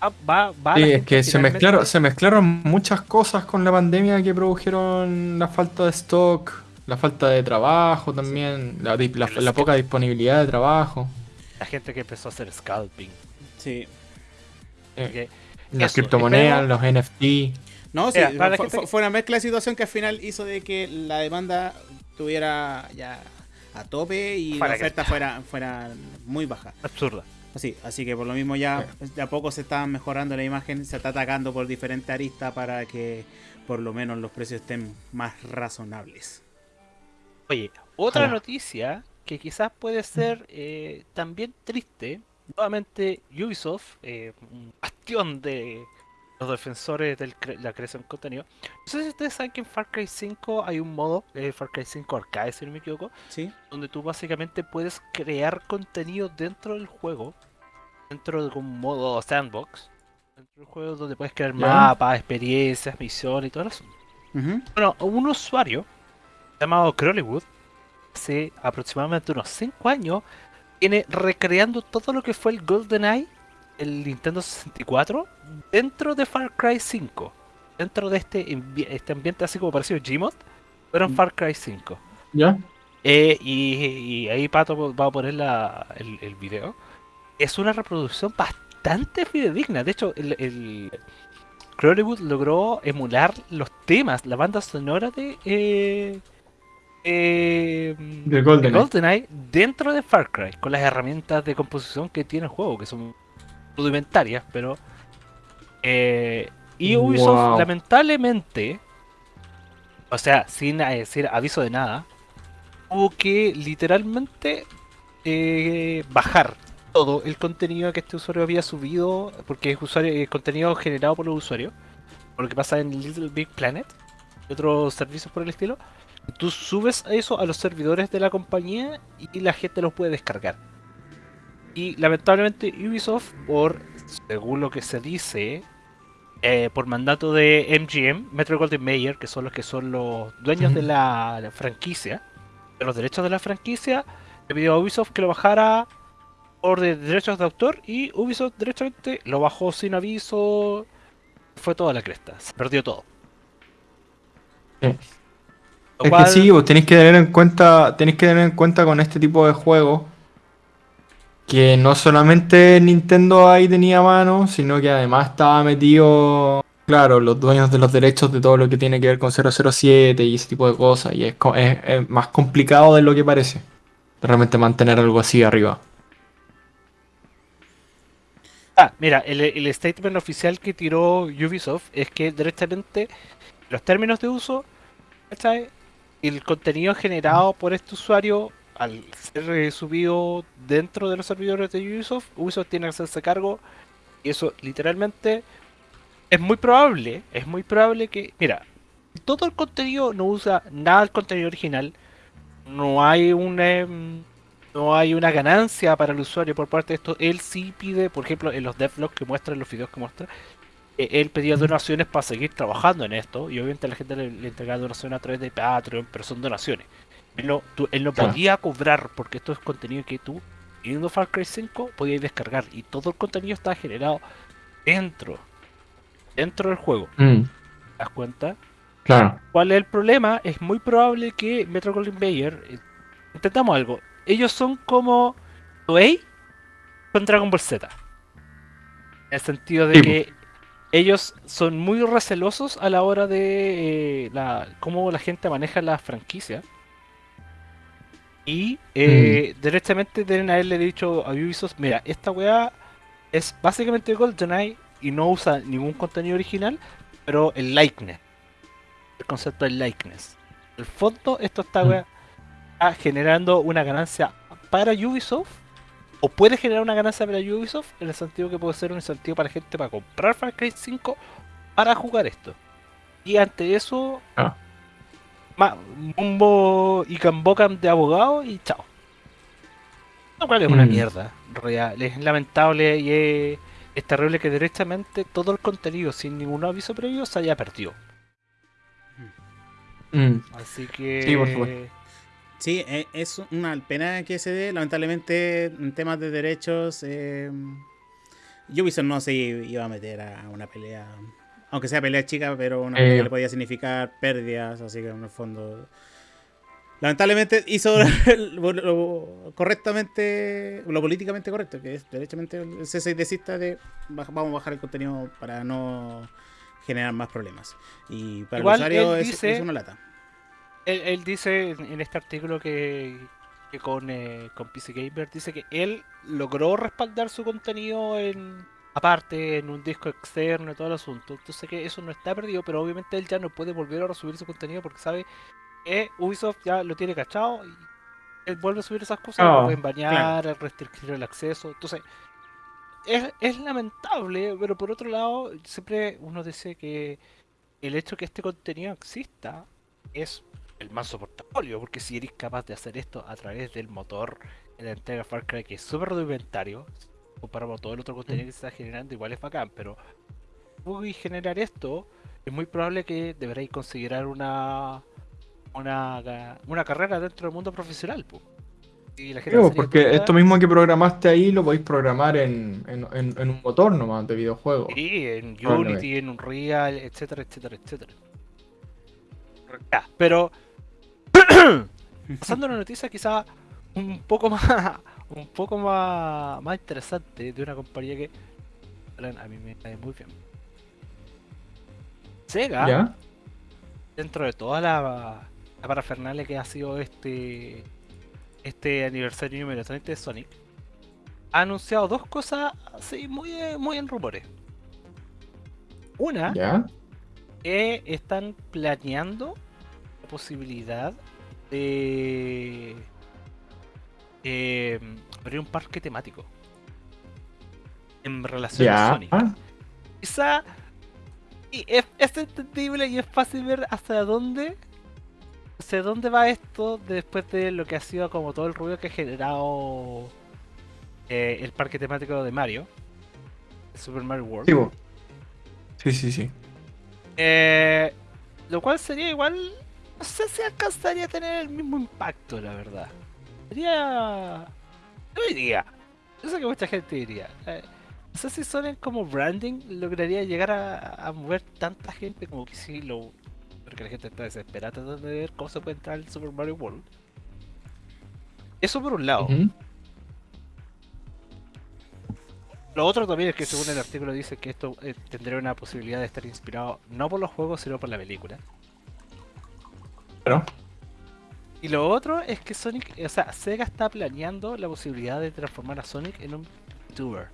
Ah, va, va Sí, es que se mezclaron, se mezclaron muchas cosas con la pandemia que produjeron la falta de stock, la falta de trabajo también, la, poca disponibilidad de trabajo, la gente que empezó a hacer scalping. Sí. eh, las criptomonedas, espero- los NFT. No, sí, para fue, una mezcla de situación que al final hizo de que la demanda estuviera ya a tope y Para la que- oferta fuera, fuera muy baja. Absurda. Así, así que por lo mismo ya de a poco se está mejorando la imagen, se está atacando por diferentes aristas para que por lo menos los precios estén más razonables. Oye, otra noticia que quizás puede ser eh, también triste. Nuevamente Ubisoft, eh, un bastión de los defensores de la creación de contenido. No sé si ustedes saben que en Far Cry 5 hay un modo, eh, Far Cry 5 Arcade si no me equivoco, ¿Sí? donde tú básicamente puedes crear contenido dentro del juego, dentro de un modo sandbox, dentro del juego donde puedes crear Ya. mapas, experiencias, misiones y todo eso. Ujú. Bueno, un usuario llamado Crowleywood, hace aproximadamente unos 5 años, viene recreando todo lo que fue el GoldenEye, el Nintendo 64, dentro de Far Cry 5. Dentro de este, este ambiente así como parecido a Gmod, pero en Mm. Far Cry 5. ¿Ya? Eh, y, y ahí Pato va a poner la- el, el video. Es una reproducción bastante fidedigna. De hecho, el, el Crowleywood logró emular los temas, la banda sonora de, eh, eh, De GoldenEye. GoldenEye dentro de Far Cry, con las herramientas de composición que tiene el juego, que son rudimentarias, pero... eh, y Ubisoft, Wow. lamentablemente, o sea, sin eh, decir aviso de nada, tuvo que literalmente eh, bajar todo el contenido que este usuario había subido, porque es usuario, eh, contenido generado por los usuarios, por lo que pasa en Little Big Planet y otros servicios por el estilo. Tú subes eso a los servidores de la compañía y la gente los puede descargar. Y lamentablemente Ubisoft, por según lo que se dice, eh, por mandato de MGM, Metro Golden Mayer, que son los que son los dueños de la, la franquicia, de los derechos de la franquicia, le pidió a Ubisoft que lo bajara por de derechos de autor y Ubisoft directamente lo bajó sin aviso. Fue toda la cresta, se perdió todo. Sí. Es que sí, vos tenéis que tener en cuenta, tenéis que tener en cuenta con este tipo de juegos que no solamente Nintendo ahí tenía mano, sino que además estaba metido, claro, los dueños de los derechos de todo lo que tiene que ver con 007 y ese tipo de cosas. Y es, es- más complicado de lo que parece. Realmente mantener algo así arriba. Ah, mira, el, statement oficial que tiró Ubisoft es que directamente los términos de uso, ¿cachai? el contenido generado por este usuario al ser subido dentro de los servidores de Ubisoft, Ubisoft tiene que hacerse cargo y eso literalmente es muy probable, es muy probable que, mira, todo el contenido no usa nada del contenido original, no hay un em, no hay una ganancia para el usuario por parte de esto. Él sí pide, por ejemplo, en los devlogs que muestra, en los videos que muestra, eh, él pedía donaciones para seguir trabajando en esto. Y obviamente la gente le, le entregaba donaciones a través de Patreon, pero son donaciones. Él no, tú- él no Claro. podía cobrar porque esto es contenido que tú, teniendo Far Cry 5, podías descargar. Y todo el contenido está generado dentro, dentro del juego. Mm, ¿Te das cuenta? claro. ¿Cuál es el problema? Es muy probable que Metro Golden Mayer. eh, Intentamos algo. Ellos son como Toei con Dragon Ball Z. En el sentido de Sí, que ellos son muy recelosos a la hora de eh, la, cómo la gente maneja la franquicia. Y eh, directamente deben haberle dicho a Ubisoft: Mira, esta weá es básicamente GoldenEye y no usa ningún contenido original, pero el likeness el concepto del likeness. En el fondo, esto está, Mm. está generando una ganancia para Ubisoft, o puede generar una ganancia para Ubisoft, en el sentido que puede ser un incentivo para la gente para comprar Far Cry 5 para jugar esto. Y ante eso, Ah. Ma- Mumbo y Cambocan de abogado y chao. Lo cual es una Mm. mierda, real. Es lamentable y es, es terrible que directamente todo el contenido sin ningún aviso previo se haya perdido. Mm, Así que. Sí, por supuesto. Sí, e- es una pena que se dé. Lamentablemente, en temas de derechos, eh, Ubisoft no se iba a meter a una pelea. Aunque sea pelea chica, pero una Eh. pelea que le podía significar pérdidas. Así que en el fondo. Lamentablemente hizo lo, lo correctamente, lo políticamente correcto, que es derechamente el cese y desista de vamos a bajar el contenido para no generar más problemas. Y para Igual el usuario es, dice- es una lata. Él, él dice en en este artículo que, que con, eh, con PC Gamer dice que él logró respaldar su contenido en aparte en un disco externo y todo el asunto. Entonces que eso no está perdido, pero obviamente él ya no puede volver a resubir su contenido porque sabe que Ubisoft ya lo tiene cachado y él vuelve a subir esas cosas, Oh, lo pueden bañar, restringir el acceso. Entonces es, es lamentable, pero por otro lado siempre uno dice que el hecho que este contenido exista es el manso portafolio, porque si eres capaz de hacer esto a través del motor en la entrega Far Cry, que es súper rudimentario, comparado con todo el otro contenido que se está generando, igual es bacán, pero y generar esto, es muy probable que deberéis considerar una una, una carrera dentro del mundo profesional. po. Y la gente Digo, porque esto mismo que programaste ahí lo podéis programar en, en- en- en un motor nomás de videojuego. Sí, en Probablemente. Unity, en Unreal, etcétera, etcétera, etcétera. Ya, pero pasando a una noticia quizá un poco más un poco más, más interesante de una compañía que a mí me cae muy bien. Sega, ¿Ya? dentro de toda la, la parafernalia que ha sido este este aniversario número 30 de Sonic, ha anunciado dos cosas así muy, muy en rumores. Una, ¿Ya? que están planeando la posibilidad de eh, abrir un parque temático en relación a. Sonic. Quizá y es, es entendible y es fácil ver hasta dónde hacia dónde va esto después de lo que ha sido como todo el ruido que ha generado eh, el parque temático de Mario, Super Mario World. Sí, sí, sí. Eh, lo cual sería igual. No sé si alcanzaría a tener el mismo impacto, la verdad. Yo diría. Yo sé que mucha gente diría. eh, no sé si Sonic como branding lograría llegar a, a mover tanta gente como que sí lo. Porque la gente está desesperada tratando de ver cómo se puede entrar al Super Mario World. Eso por un lado. Lo otro también es que según el artículo dice que esto eh, tendría una posibilidad de estar inspirado no por los juegos sino por la película. Claro. Y lo otro es que Sonic, o sea, Sega está planeando la posibilidad de transformar a Sonic en un VTuber.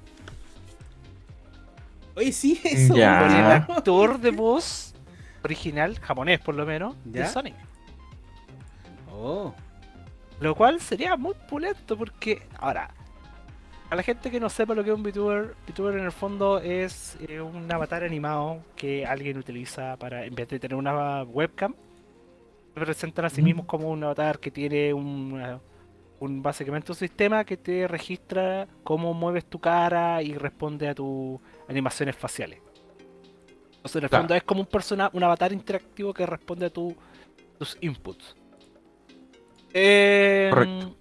Oye, sí, eso. Ya. Con el actor de voz original, japonés por lo menos, de. Sonic. Oh. Lo cual sería muy pulento porque, ahora, a la gente que no sepa lo que es un VTuber, VTuber en el fondo es eh, un avatar animado que alguien utiliza para, en vez de tener una webcam, presentan a sí mismos como un avatar que tiene un, eh, un básicamente un sistema que te registra cómo mueves tu cara y responde a tus animaciones faciales. Entonces en el Claro. fondo es como un persona, un avatar interactivo que responde a tu- tus inputs. Eh, Correcto.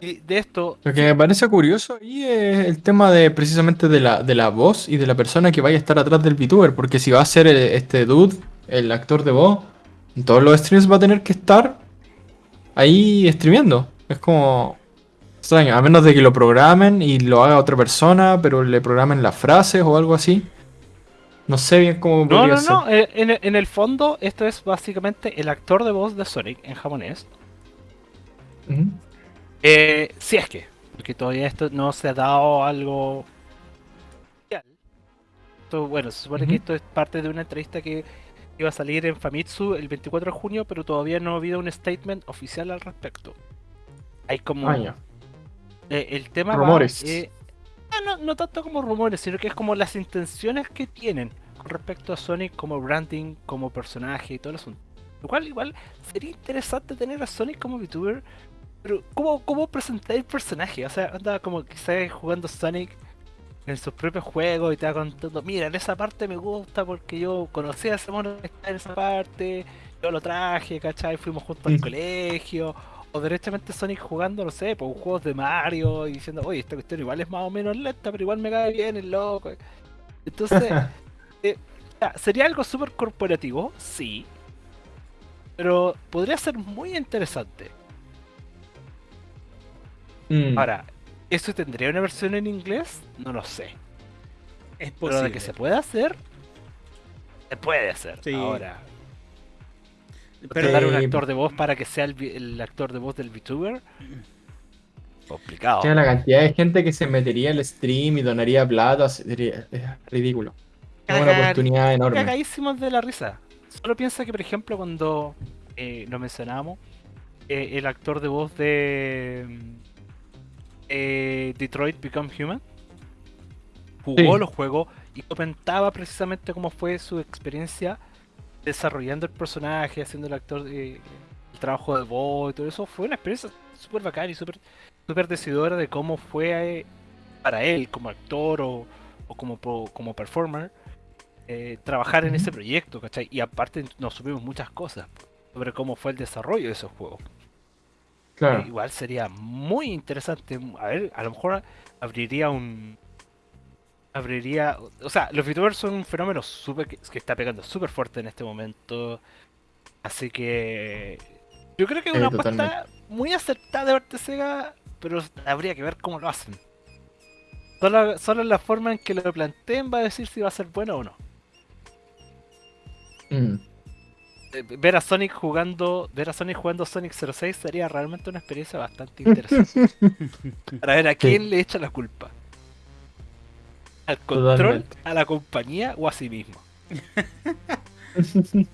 Y de esto, Lo que me parece curioso ahí es el tema de precisamente de la, de la voz y de la persona que vaya a estar atrás del VTuber. Porque si va a ser el- este dude, el actor de voz, en todos los streams va a tener que estar ahí streameando. Es como extraño, a menos de que lo programen y lo haga otra persona, pero le programen las frases o algo así. No sé bien cómo no, podría no, ser. no, eh, en, en el fondo esto es básicamente el actor de voz de Sonic en japonés. Eh, si es que, porque todavía esto no se ha dado algo. Esto, bueno, se supone que esto es parte de una entrevista que iba a salir en Famitsu el 24 de junio, pero todavía no ha habido un statement oficial al respecto. Hay como Ah, eh, el tema va, eh, ah, no, no tanto como rumores, sino que es como las intenciones que tienen con respecto a Sonic como branding, como personaje y todo el asunto. Lo cual igual sería interesante tener a Sonic como VTuber, pero ¿cómo, cómo presentar el personaje? O sea, anda como quizás jugando Sonic en sus propios juegos y te va contando, mira, en esa parte me gusta porque yo conocí a ese mono que está en esa parte, yo lo traje, ¿cachai? Fuimos juntos al Mm. colegio, o directamente Sonic jugando, no sé, por juegos de Mario y diciendo, oye, esta cuestión igual es más o menos lenta, pero igual me cae bien el loco. Entonces, eh, sería algo súper corporativo, sí, pero podría ser muy interesante. Mm. Ahora, ¿eso tendría una versión en inglés? No lo sé. Es Pero posible. de que se puede hacer, Se puede hacer. Sí. Ahora, Pero dar un Eh, actor de voz para que sea el, el actor de voz del VTuber. Complicado. Tiene la cantidad de gente que se metería al stream y donaría plata, sería es ridículo. Es una oportunidad enorme. Cagadísimos de la risa. Solo piensa que, por ejemplo, cuando eh, lo mencionamos, eh, el actor de voz de eh, Detroit Become Human jugó Sí. los juegos y comentaba precisamente cómo fue su experiencia desarrollando el personaje, haciendo el actor de, el trabajo de voz y todo eso. Fue una experiencia súper bacana y súper súper decidora de cómo fue eh, para él como actor o, o como, como performer eh, trabajar en ese proyecto, ¿cachai? Y aparte nos subimos muchas cosas sobre cómo fue el desarrollo de esos juegos. Claro. Eh, Igual sería muy interesante. A ver, a lo mejor abriría un. Abriría. O sea, los VTubers son un fenómeno súper que, está pegando súper fuerte en este momento. Así que. Yo creo que es una apuesta muy acertada de parte de Sega, pero habría que ver cómo lo hacen. Solo, solo la forma en que lo planteen va a decir si va a ser bueno o no. Mm. Eh, Ver a Sonic jugando, ver a Sonic jugando Sonic 06 sería realmente una experiencia bastante interesante. Para ver a quién le echa la culpa. ¿Al control, Totalmente. a la compañía o a sí mismo?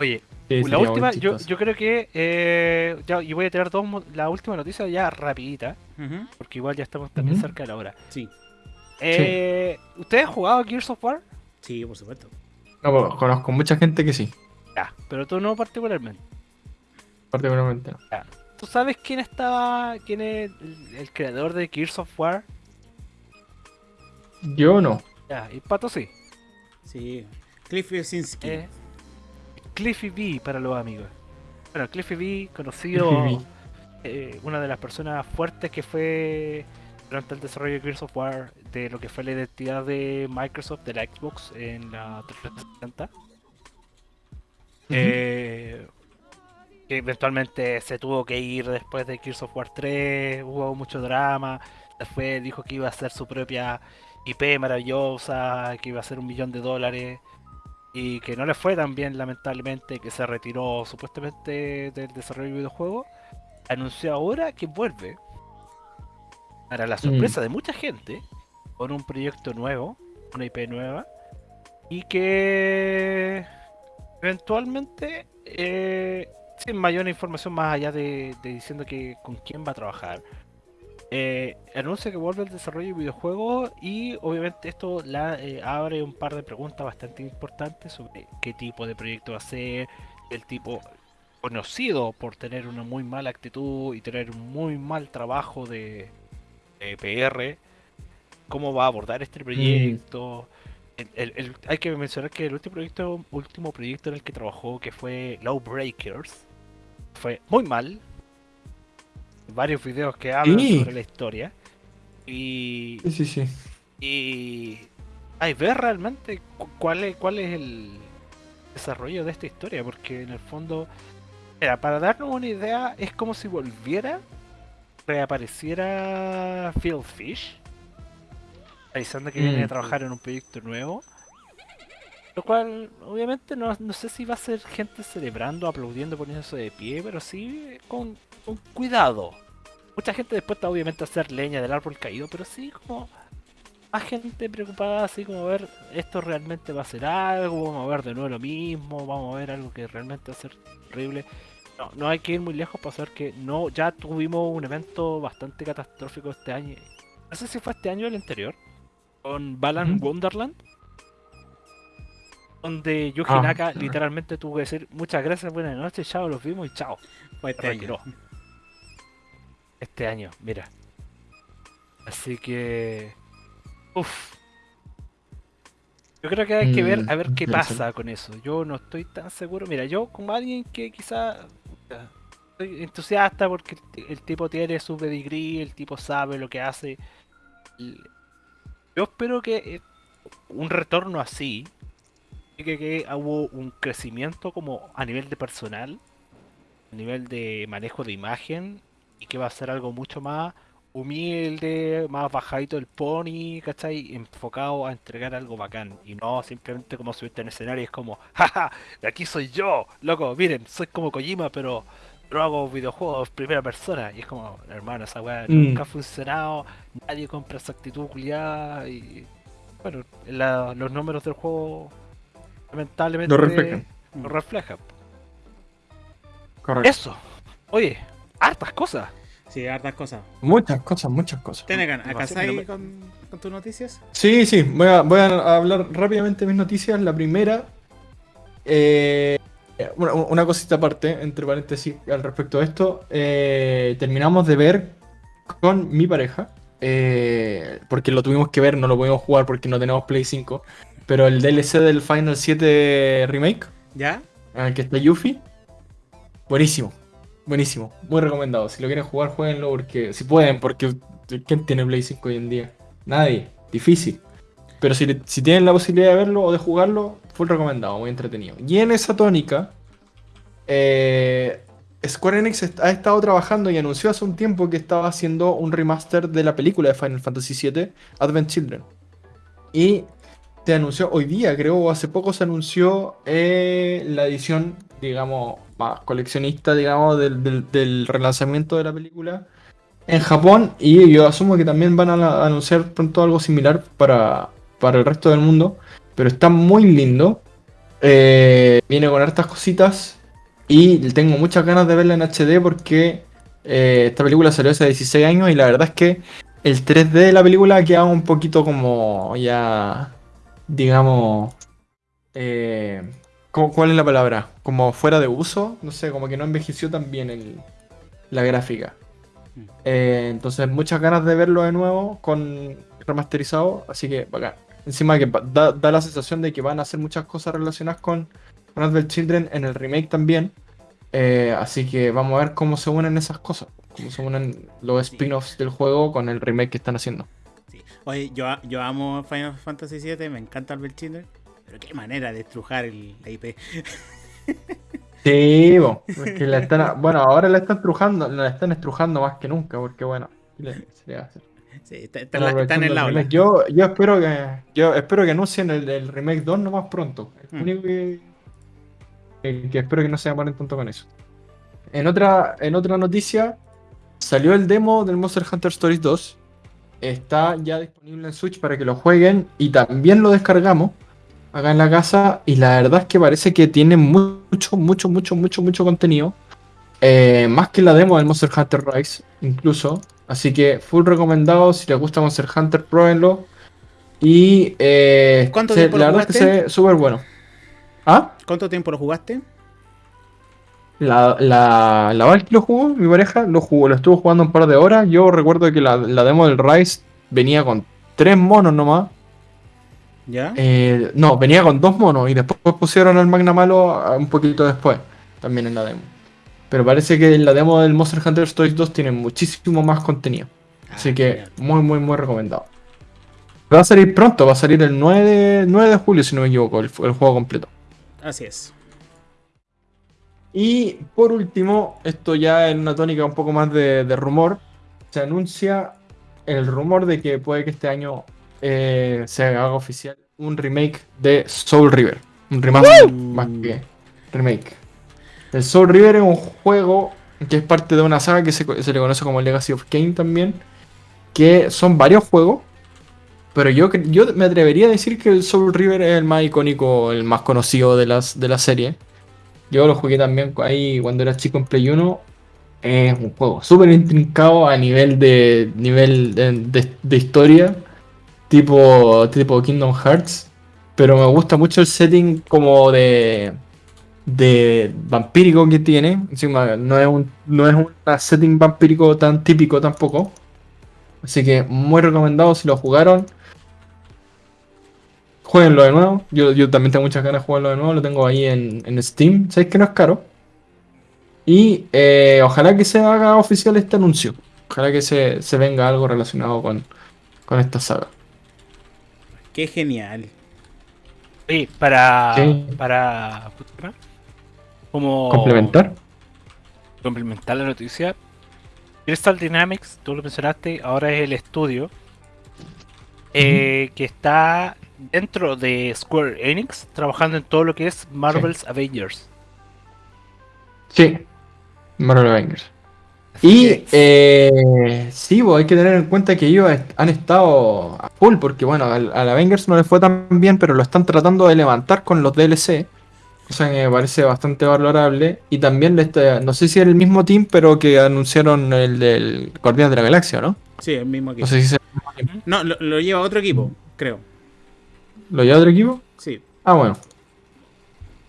Oye, Sí, la última, yo, yo creo que eh, ya, y voy a tirar dos, la última noticia ya rapidita, porque igual ya estamos también cerca de la hora. Sí, Eh, ¿Ustedes han jugado Gears of War? sí, por supuesto. No, pues, conozco mucha gente que sí, Ya, pero tú no particularmente. particularmente no. ¿Tú sabes quién estaba, quién es el, el creador de Gears of War? Yo no. Ya, y Pato sí. Sí. Cliff Yasinski. Eh, Cliffy B para los amigos. Bueno, Cliffy B, conocido, Cliffy B. eh, una de las personas fuertes que fue durante el desarrollo de Gears of War, de lo que fue la identidad de Microsoft, de la Xbox en la 360. Eh, que eventualmente se tuvo que ir después de Gears of War 3, hubo mucho drama, después dijo que iba a hacer su propia IP maravillosa, que iba a hacer un millón de dólares, y que no le fue tan bien lamentablemente, que se retiró supuestamente del desarrollo de videojuegos, anunció ahora que vuelve, para la sorpresa de mucha gente, con un proyecto nuevo, una IP nueva, y que eventualmente, eh, sin mayor información más allá de, de diciendo que con quién va a trabajar, eh, anuncia que vuelve el desarrollo de videojuegos y obviamente esto la, eh, abre un par de preguntas bastante importantes sobre qué tipo de proyecto va a ser, el tipo conocido por tener una muy mala actitud y tener un muy mal trabajo de, de PR, cómo va a abordar este proyecto. El- el- el- hay que mencionar que el último proyecto, último proyecto en el que trabajó, que fue Low Breakers, fue muy mal. Varios videos que hablan Sí. sobre la historia. Y, Sí, sí, sí. y hay ver realmente cu- cuál es, cuál es el desarrollo de esta historia, porque en el fondo, para darnos una idea, es como si volviera, reapareciera Phil Fish, avisando que viene a Mm. trabajar en un proyecto nuevo. Lo cual, obviamente, no, no sé si va a ser gente celebrando, aplaudiendo, poniéndose de pie, pero sí con, con cuidado. Mucha gente después está obviamente a hacer leña del árbol caído, pero sí como más gente preocupada, así como ver, esto realmente va a ser algo, vamos a ver de nuevo lo mismo, vamos a ver algo que realmente va a ser horrible. No, no hay que ir muy lejos para saber que no, ya tuvimos un evento bastante catastrófico este año. No sé si fue este año o el anterior, con Balan. Wonderland. Donde Yuji Ah, Naka claro. literalmente tuvo que decir muchas gracias, buenas noches, chao, los vimos y chao. Fue este año. Este año, mira. Así que. Uff. Yo creo que hay que ver Mm, a ver qué pasa con eso. Yo no estoy tan seguro. Mira, yo como alguien que quizá estoy entusiasta porque el, ti- el tipo tiene su pedigree, el tipo sabe lo que hace. Yo espero que eh, un retorno así, que, que hubo un crecimiento como a nivel de personal, a nivel de manejo de imagen, y que va a ser algo mucho más humilde, más bajadito el pony, ¿cachai? Enfocado a entregar algo bacán. Y no simplemente como subirte en escenario, es como, jaja, de aquí soy yo, loco, miren, soy como Kojima, pero, pero hago videojuegos primera persona. Y es como, hermano, esa weá Mm. nunca ha funcionado, nadie compra esa actitud culiada y bueno, la- los números del juego lamentablemente Lo reflejan. lo reflejan. Correcto. Eso, oye, hartas cosas. Sí, hartas cosas. Muchas cosas, muchas cosas. Tenegan, ¿acá Demasiado, ahí no me- con, con tus noticias? Sí, sí, voy a, voy a hablar rápidamente de mis noticias. La primera, eh, una, una cosita aparte, entre paréntesis, al respecto de esto. eh, terminamos de ver con mi pareja, eh, porque lo tuvimos que ver, no lo pudimos jugar porque no tenemos Play 5, pero el DLC del Final 7 Remake, ¿Ya? en el que está Yuffie, buenísimo. Buenísimo, muy recomendado. Si lo quieren jugar, jueguenlo porque si pueden, porque ¿quién tiene Play 5 hoy en día? Nadie, difícil. Pero si, si tienen la posibilidad de verlo o de jugarlo, full recomendado, muy entretenido. Y en esa tónica, eh, Square Enix ha estado trabajando y anunció hace un tiempo que estaba haciendo un remaster de la película de Final Fantasy VII, Advent Children. Y se anunció hoy día, creo, o hace poco se anunció eh, la edición, digamos, más coleccionista, digamos, del, del- relanzamiento de la película en Japón. Y yo asumo que también van a anunciar pronto algo similar para, para el resto del mundo. Pero está muy lindo. Eh, viene con hartas cositas. Y tengo muchas ganas de verla en HD porque eh, esta película salió hace 16 años y la verdad es que el 3D de la película queda un poquito como ya, digamos, eh, ¿cómo- ¿cuál es la palabra? Como fuera de uso, no sé, como que no envejeció tan bien el- la gráfica. Mm. Entonces muchas ganas de verlo de nuevo con remasterizado, así que bacán. Encima que da, da la sensación de que van a hacer muchas cosas relacionadas con, con Advent Children en el remake también. Eh, así que vamos a ver cómo se unen esas cosas, cómo se unen los Sí. spin-offs del juego con el remake que están haciendo. Sí. Oye, yo, yo amo Final Fantasy VII, me encanta Albert Children, pero qué manera de estrujar el, la IP. Sí, bo, porque la están, bueno, ahora la están estrujando, la están estrujando más que nunca, porque bueno, ¿qué le- se le va a hacer? Sí, está, la- está en el Aprovechando aula. remake. Yo, yo espero que yo espero que anuncien el, el remake 2 no más pronto. El Mm. único que, que, que espero que no se demoren tanto con eso. En otra, en otra noticia, salió el demo del Monster Hunter Stories 2. Está ya disponible en Switch para que lo jueguen y también lo descargamos acá en la casa. Y la verdad es que parece que tiene mucho, mucho, mucho, mucho, mucho contenido. Eh, más que la demo del Monster Hunter Rise, incluso. Así que full recomendado. Si les gusta Monster Hunter, pruébenlo. Y eh, ¿Cuánto se- tiempo lo la verdad es que se ve súper bueno. ¿Ah? ¿Cuánto tiempo lo jugaste? La, la, la Val lo jugó, mi pareja, lo jugó, lo estuvo jugando un par de horas. Yo recuerdo que la, la demo del Rise venía con tres monos nomás. ¿Ya? Eh, no, venía con dos monos y después pusieron al Magna Malo un poquito después, también en la demo. Pero parece que en la demo del Monster Hunter Stories 2 tiene muchísimo más contenido. Así Ah, que genial. muy, muy, muy recomendado. Va a salir pronto, va a salir el 9 de, 9 de julio, si no me equivoco, el, el juego completo. Así es. Y por último, esto ya en una tónica un poco más de, de rumor, se anuncia el rumor de que puede que este año eh, se haga oficial un remake de Soul River. Un remaster más que remake. El Soul River es un juego que es parte de una saga que se, le conoce como Legacy of Kain también, que son varios juegos. Pero yo, yo me atrevería a decir que el Soul River es el más icónico, el más conocido de, las, de la serie. Yo lo jugué también ahí cuando era chico en Play 1. Es un juego súper intrincado a nivel de nivel de- de historia, tipo, tipo Kingdom Hearts. Pero me gusta mucho el setting como de, de vampírico que tiene. Encima no es un, no es un setting vampírico tan típico tampoco. Así que muy recomendado si lo jugaron. Jueguenlo de nuevo. Yo, yo también tengo muchas ganas de jugarlo de nuevo. Lo tengo ahí en, en Steam. Sabéis que no es caro. Y eh, ojalá que se haga oficial este anuncio. Ojalá que se, se venga algo relacionado con, con esta saga. Qué genial. Sí, para. Sí. Para. Complementar. Complementar la noticia. Crystal Dynamics, tú lo mencionaste, ahora es el estudio eh, que está dentro de Square Enix trabajando en todo lo que es Marvel's Avengers. Sí. Marvel Avengers. Así Y eh, sí, pues, hay que tener en cuenta que ellos han estado a full, porque bueno, al, al Avengers no les fue tan bien, pero lo están tratando de levantar con los DLC. Cosa que me parece bastante valorable. Y también, le está- no sé si es el mismo team, pero que anunciaron el del Guardián de la Galaxia, ¿no? Sí, el mismo equipo. No sé si es el mismo team. No, lo, lo lleva otro equipo, creo. ¿Lo lleva otro equipo? Sí. Ah, bueno.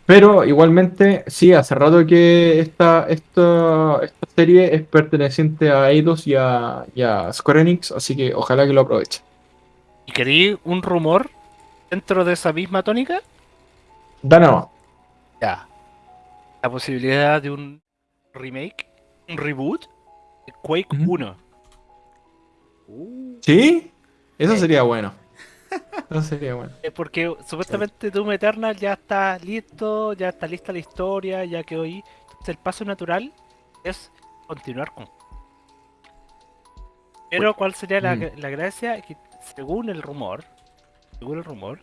Pero igualmente, sí, hace rato que esta, esta, esta serie es perteneciente a Eidos y a, y a Square Enix, así que ojalá que lo aprovechen. ¿Y querí un rumor dentro de esa misma tónica? Dana, Ya. La posibilidad de un remake, un reboot de Quake Ujú. 1. Uh, ¿Sí? Eso Eh. sería bueno. Eso sería bueno. Eh, Porque supuestamente Doom Eternal ya está listo, ya está lista la historia, ya quedó ahí. Entonces el paso natural es continuar con. Pero ¿cuál sería la, Mm. la gracia? Que según el rumor, según el rumor,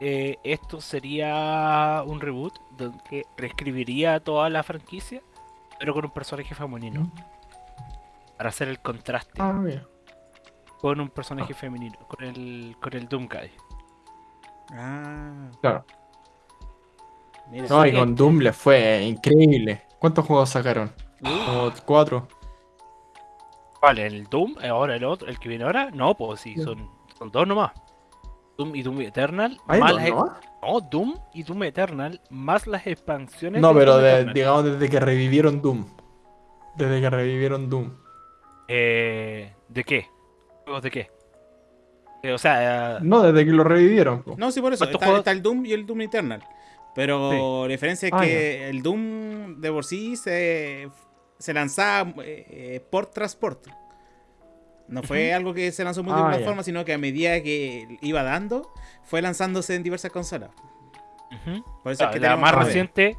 eh, esto sería un reboot donde reescribiría toda la franquicia, pero con un personaje femenino. Para hacer el contraste Ah, mira. con un personaje femenino, con el, con el Doomguy. ah, Claro. mira. No, y con Doom les fue increíble. ¿Cuántos juegos sacaron? Como cuatro. Vale, el Doom, ahora el otro, el que viene ahora, no, pues sí, son, son dos nomás. Doom y Doom Eternal, ¿Hay más dos, no? no, Doom y Doom Eternal, más las expansiones No, de pero de- digamos desde que revivieron Doom. Desde que revivieron Doom. Eh, ¿De qué? ¿Juegos de qué? Eh, o sea, eh, No, desde que lo revivieron. po. No, sí, por eso. ¿Cuántos Está, juegos? está el Doom y el Doom Eternal. Pero la diferencia es Ah, que el Doom de por sí se, se lanzaba eh, port tras port. No fue algo que se lanzó Ah, multiplataforma, sino que a medida que iba dando, fue lanzándose en diversas consolas. Por eso Ah, es que la más reciente,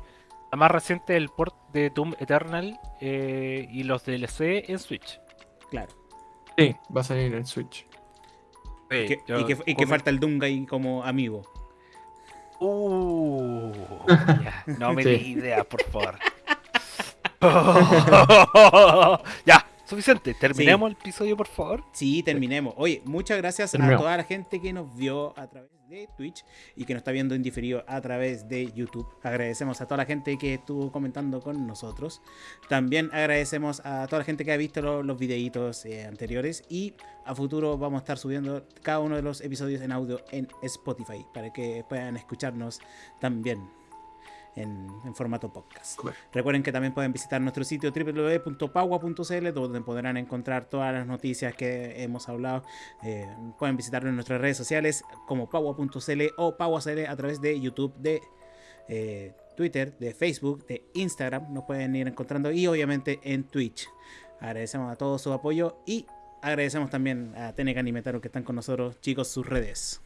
la más reciente el port de Doom Eternal eh, y los DLC en Switch. Claro. Sí, va a salir en Switch. Y que, yo y que- y que come- falta el Doom Guy como amigo. Uh, ya, no me Sí. des ideas, por favor. ya, suficiente. Terminemos el episodio, por favor. Sí, terminemos. Oye, muchas gracias a toda la gente que nos vio a través de Twitch y que nos está viendo en diferido a través de YouTube. Agradecemos a toda la gente que estuvo comentando con nosotros. También agradecemos a toda la gente que ha visto lo- los videitos eh, anteriores y a futuro vamos a estar subiendo cada uno de los episodios en audio en Spotify para que puedan escucharnos también en, en formato podcast. Recuerden que también pueden visitar nuestro sitio www.pagua.cl donde podrán encontrar todas las noticias que hemos hablado. Eh, pueden visitarnos en nuestras redes sociales como pagua.cl o paguacl a través de YouTube, de eh, Twitter, de Facebook, de Instagram. Nos pueden ir encontrando y obviamente en Twitch. Agradecemos a todos su apoyo y agradecemos también a Tenecan y Metaro que están con nosotros. Chicos, sus redes.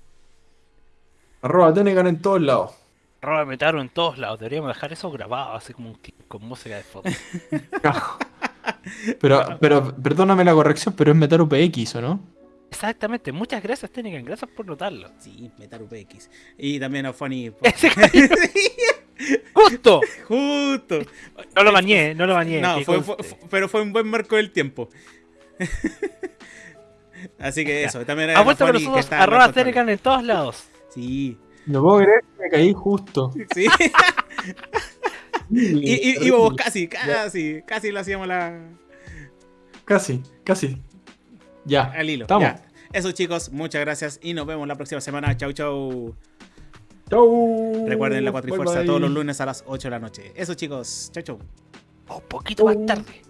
Arroba Tenegan en todos lados. Roba Metaro en todos lados. Deberíamos dejar eso grabado, así como un clip con música de fondo. Pero, pero, perdóname la corrección, pero es Metaru PX, ¿o no? Exactamente. Muchas gracias, Tenecan. Gracias por notarlo. Sí, Metaru PX. Y también a Funny. Ese ¡Justo! Justo. No lo bañé, no lo bañé. No, fue- pero fue un buen marco del tiempo. Así que eso, también Ha vuelto con Funny, que nosotros arroba en todos lados. Sí, No puedo creer que me caí justo. sí. y, y- íbamos casi, casi, casi le hacíamos la, Casi, casi. Ya. al hilo. Estamos. Ya. Eso chicos, muchas gracias y nos vemos la próxima semana. Chau, chau. Chau. Recuerden la Cuatrifuerza todos los lunes a las 8 de la noche. Eso chicos, chau, chau. Un poquito más tarde.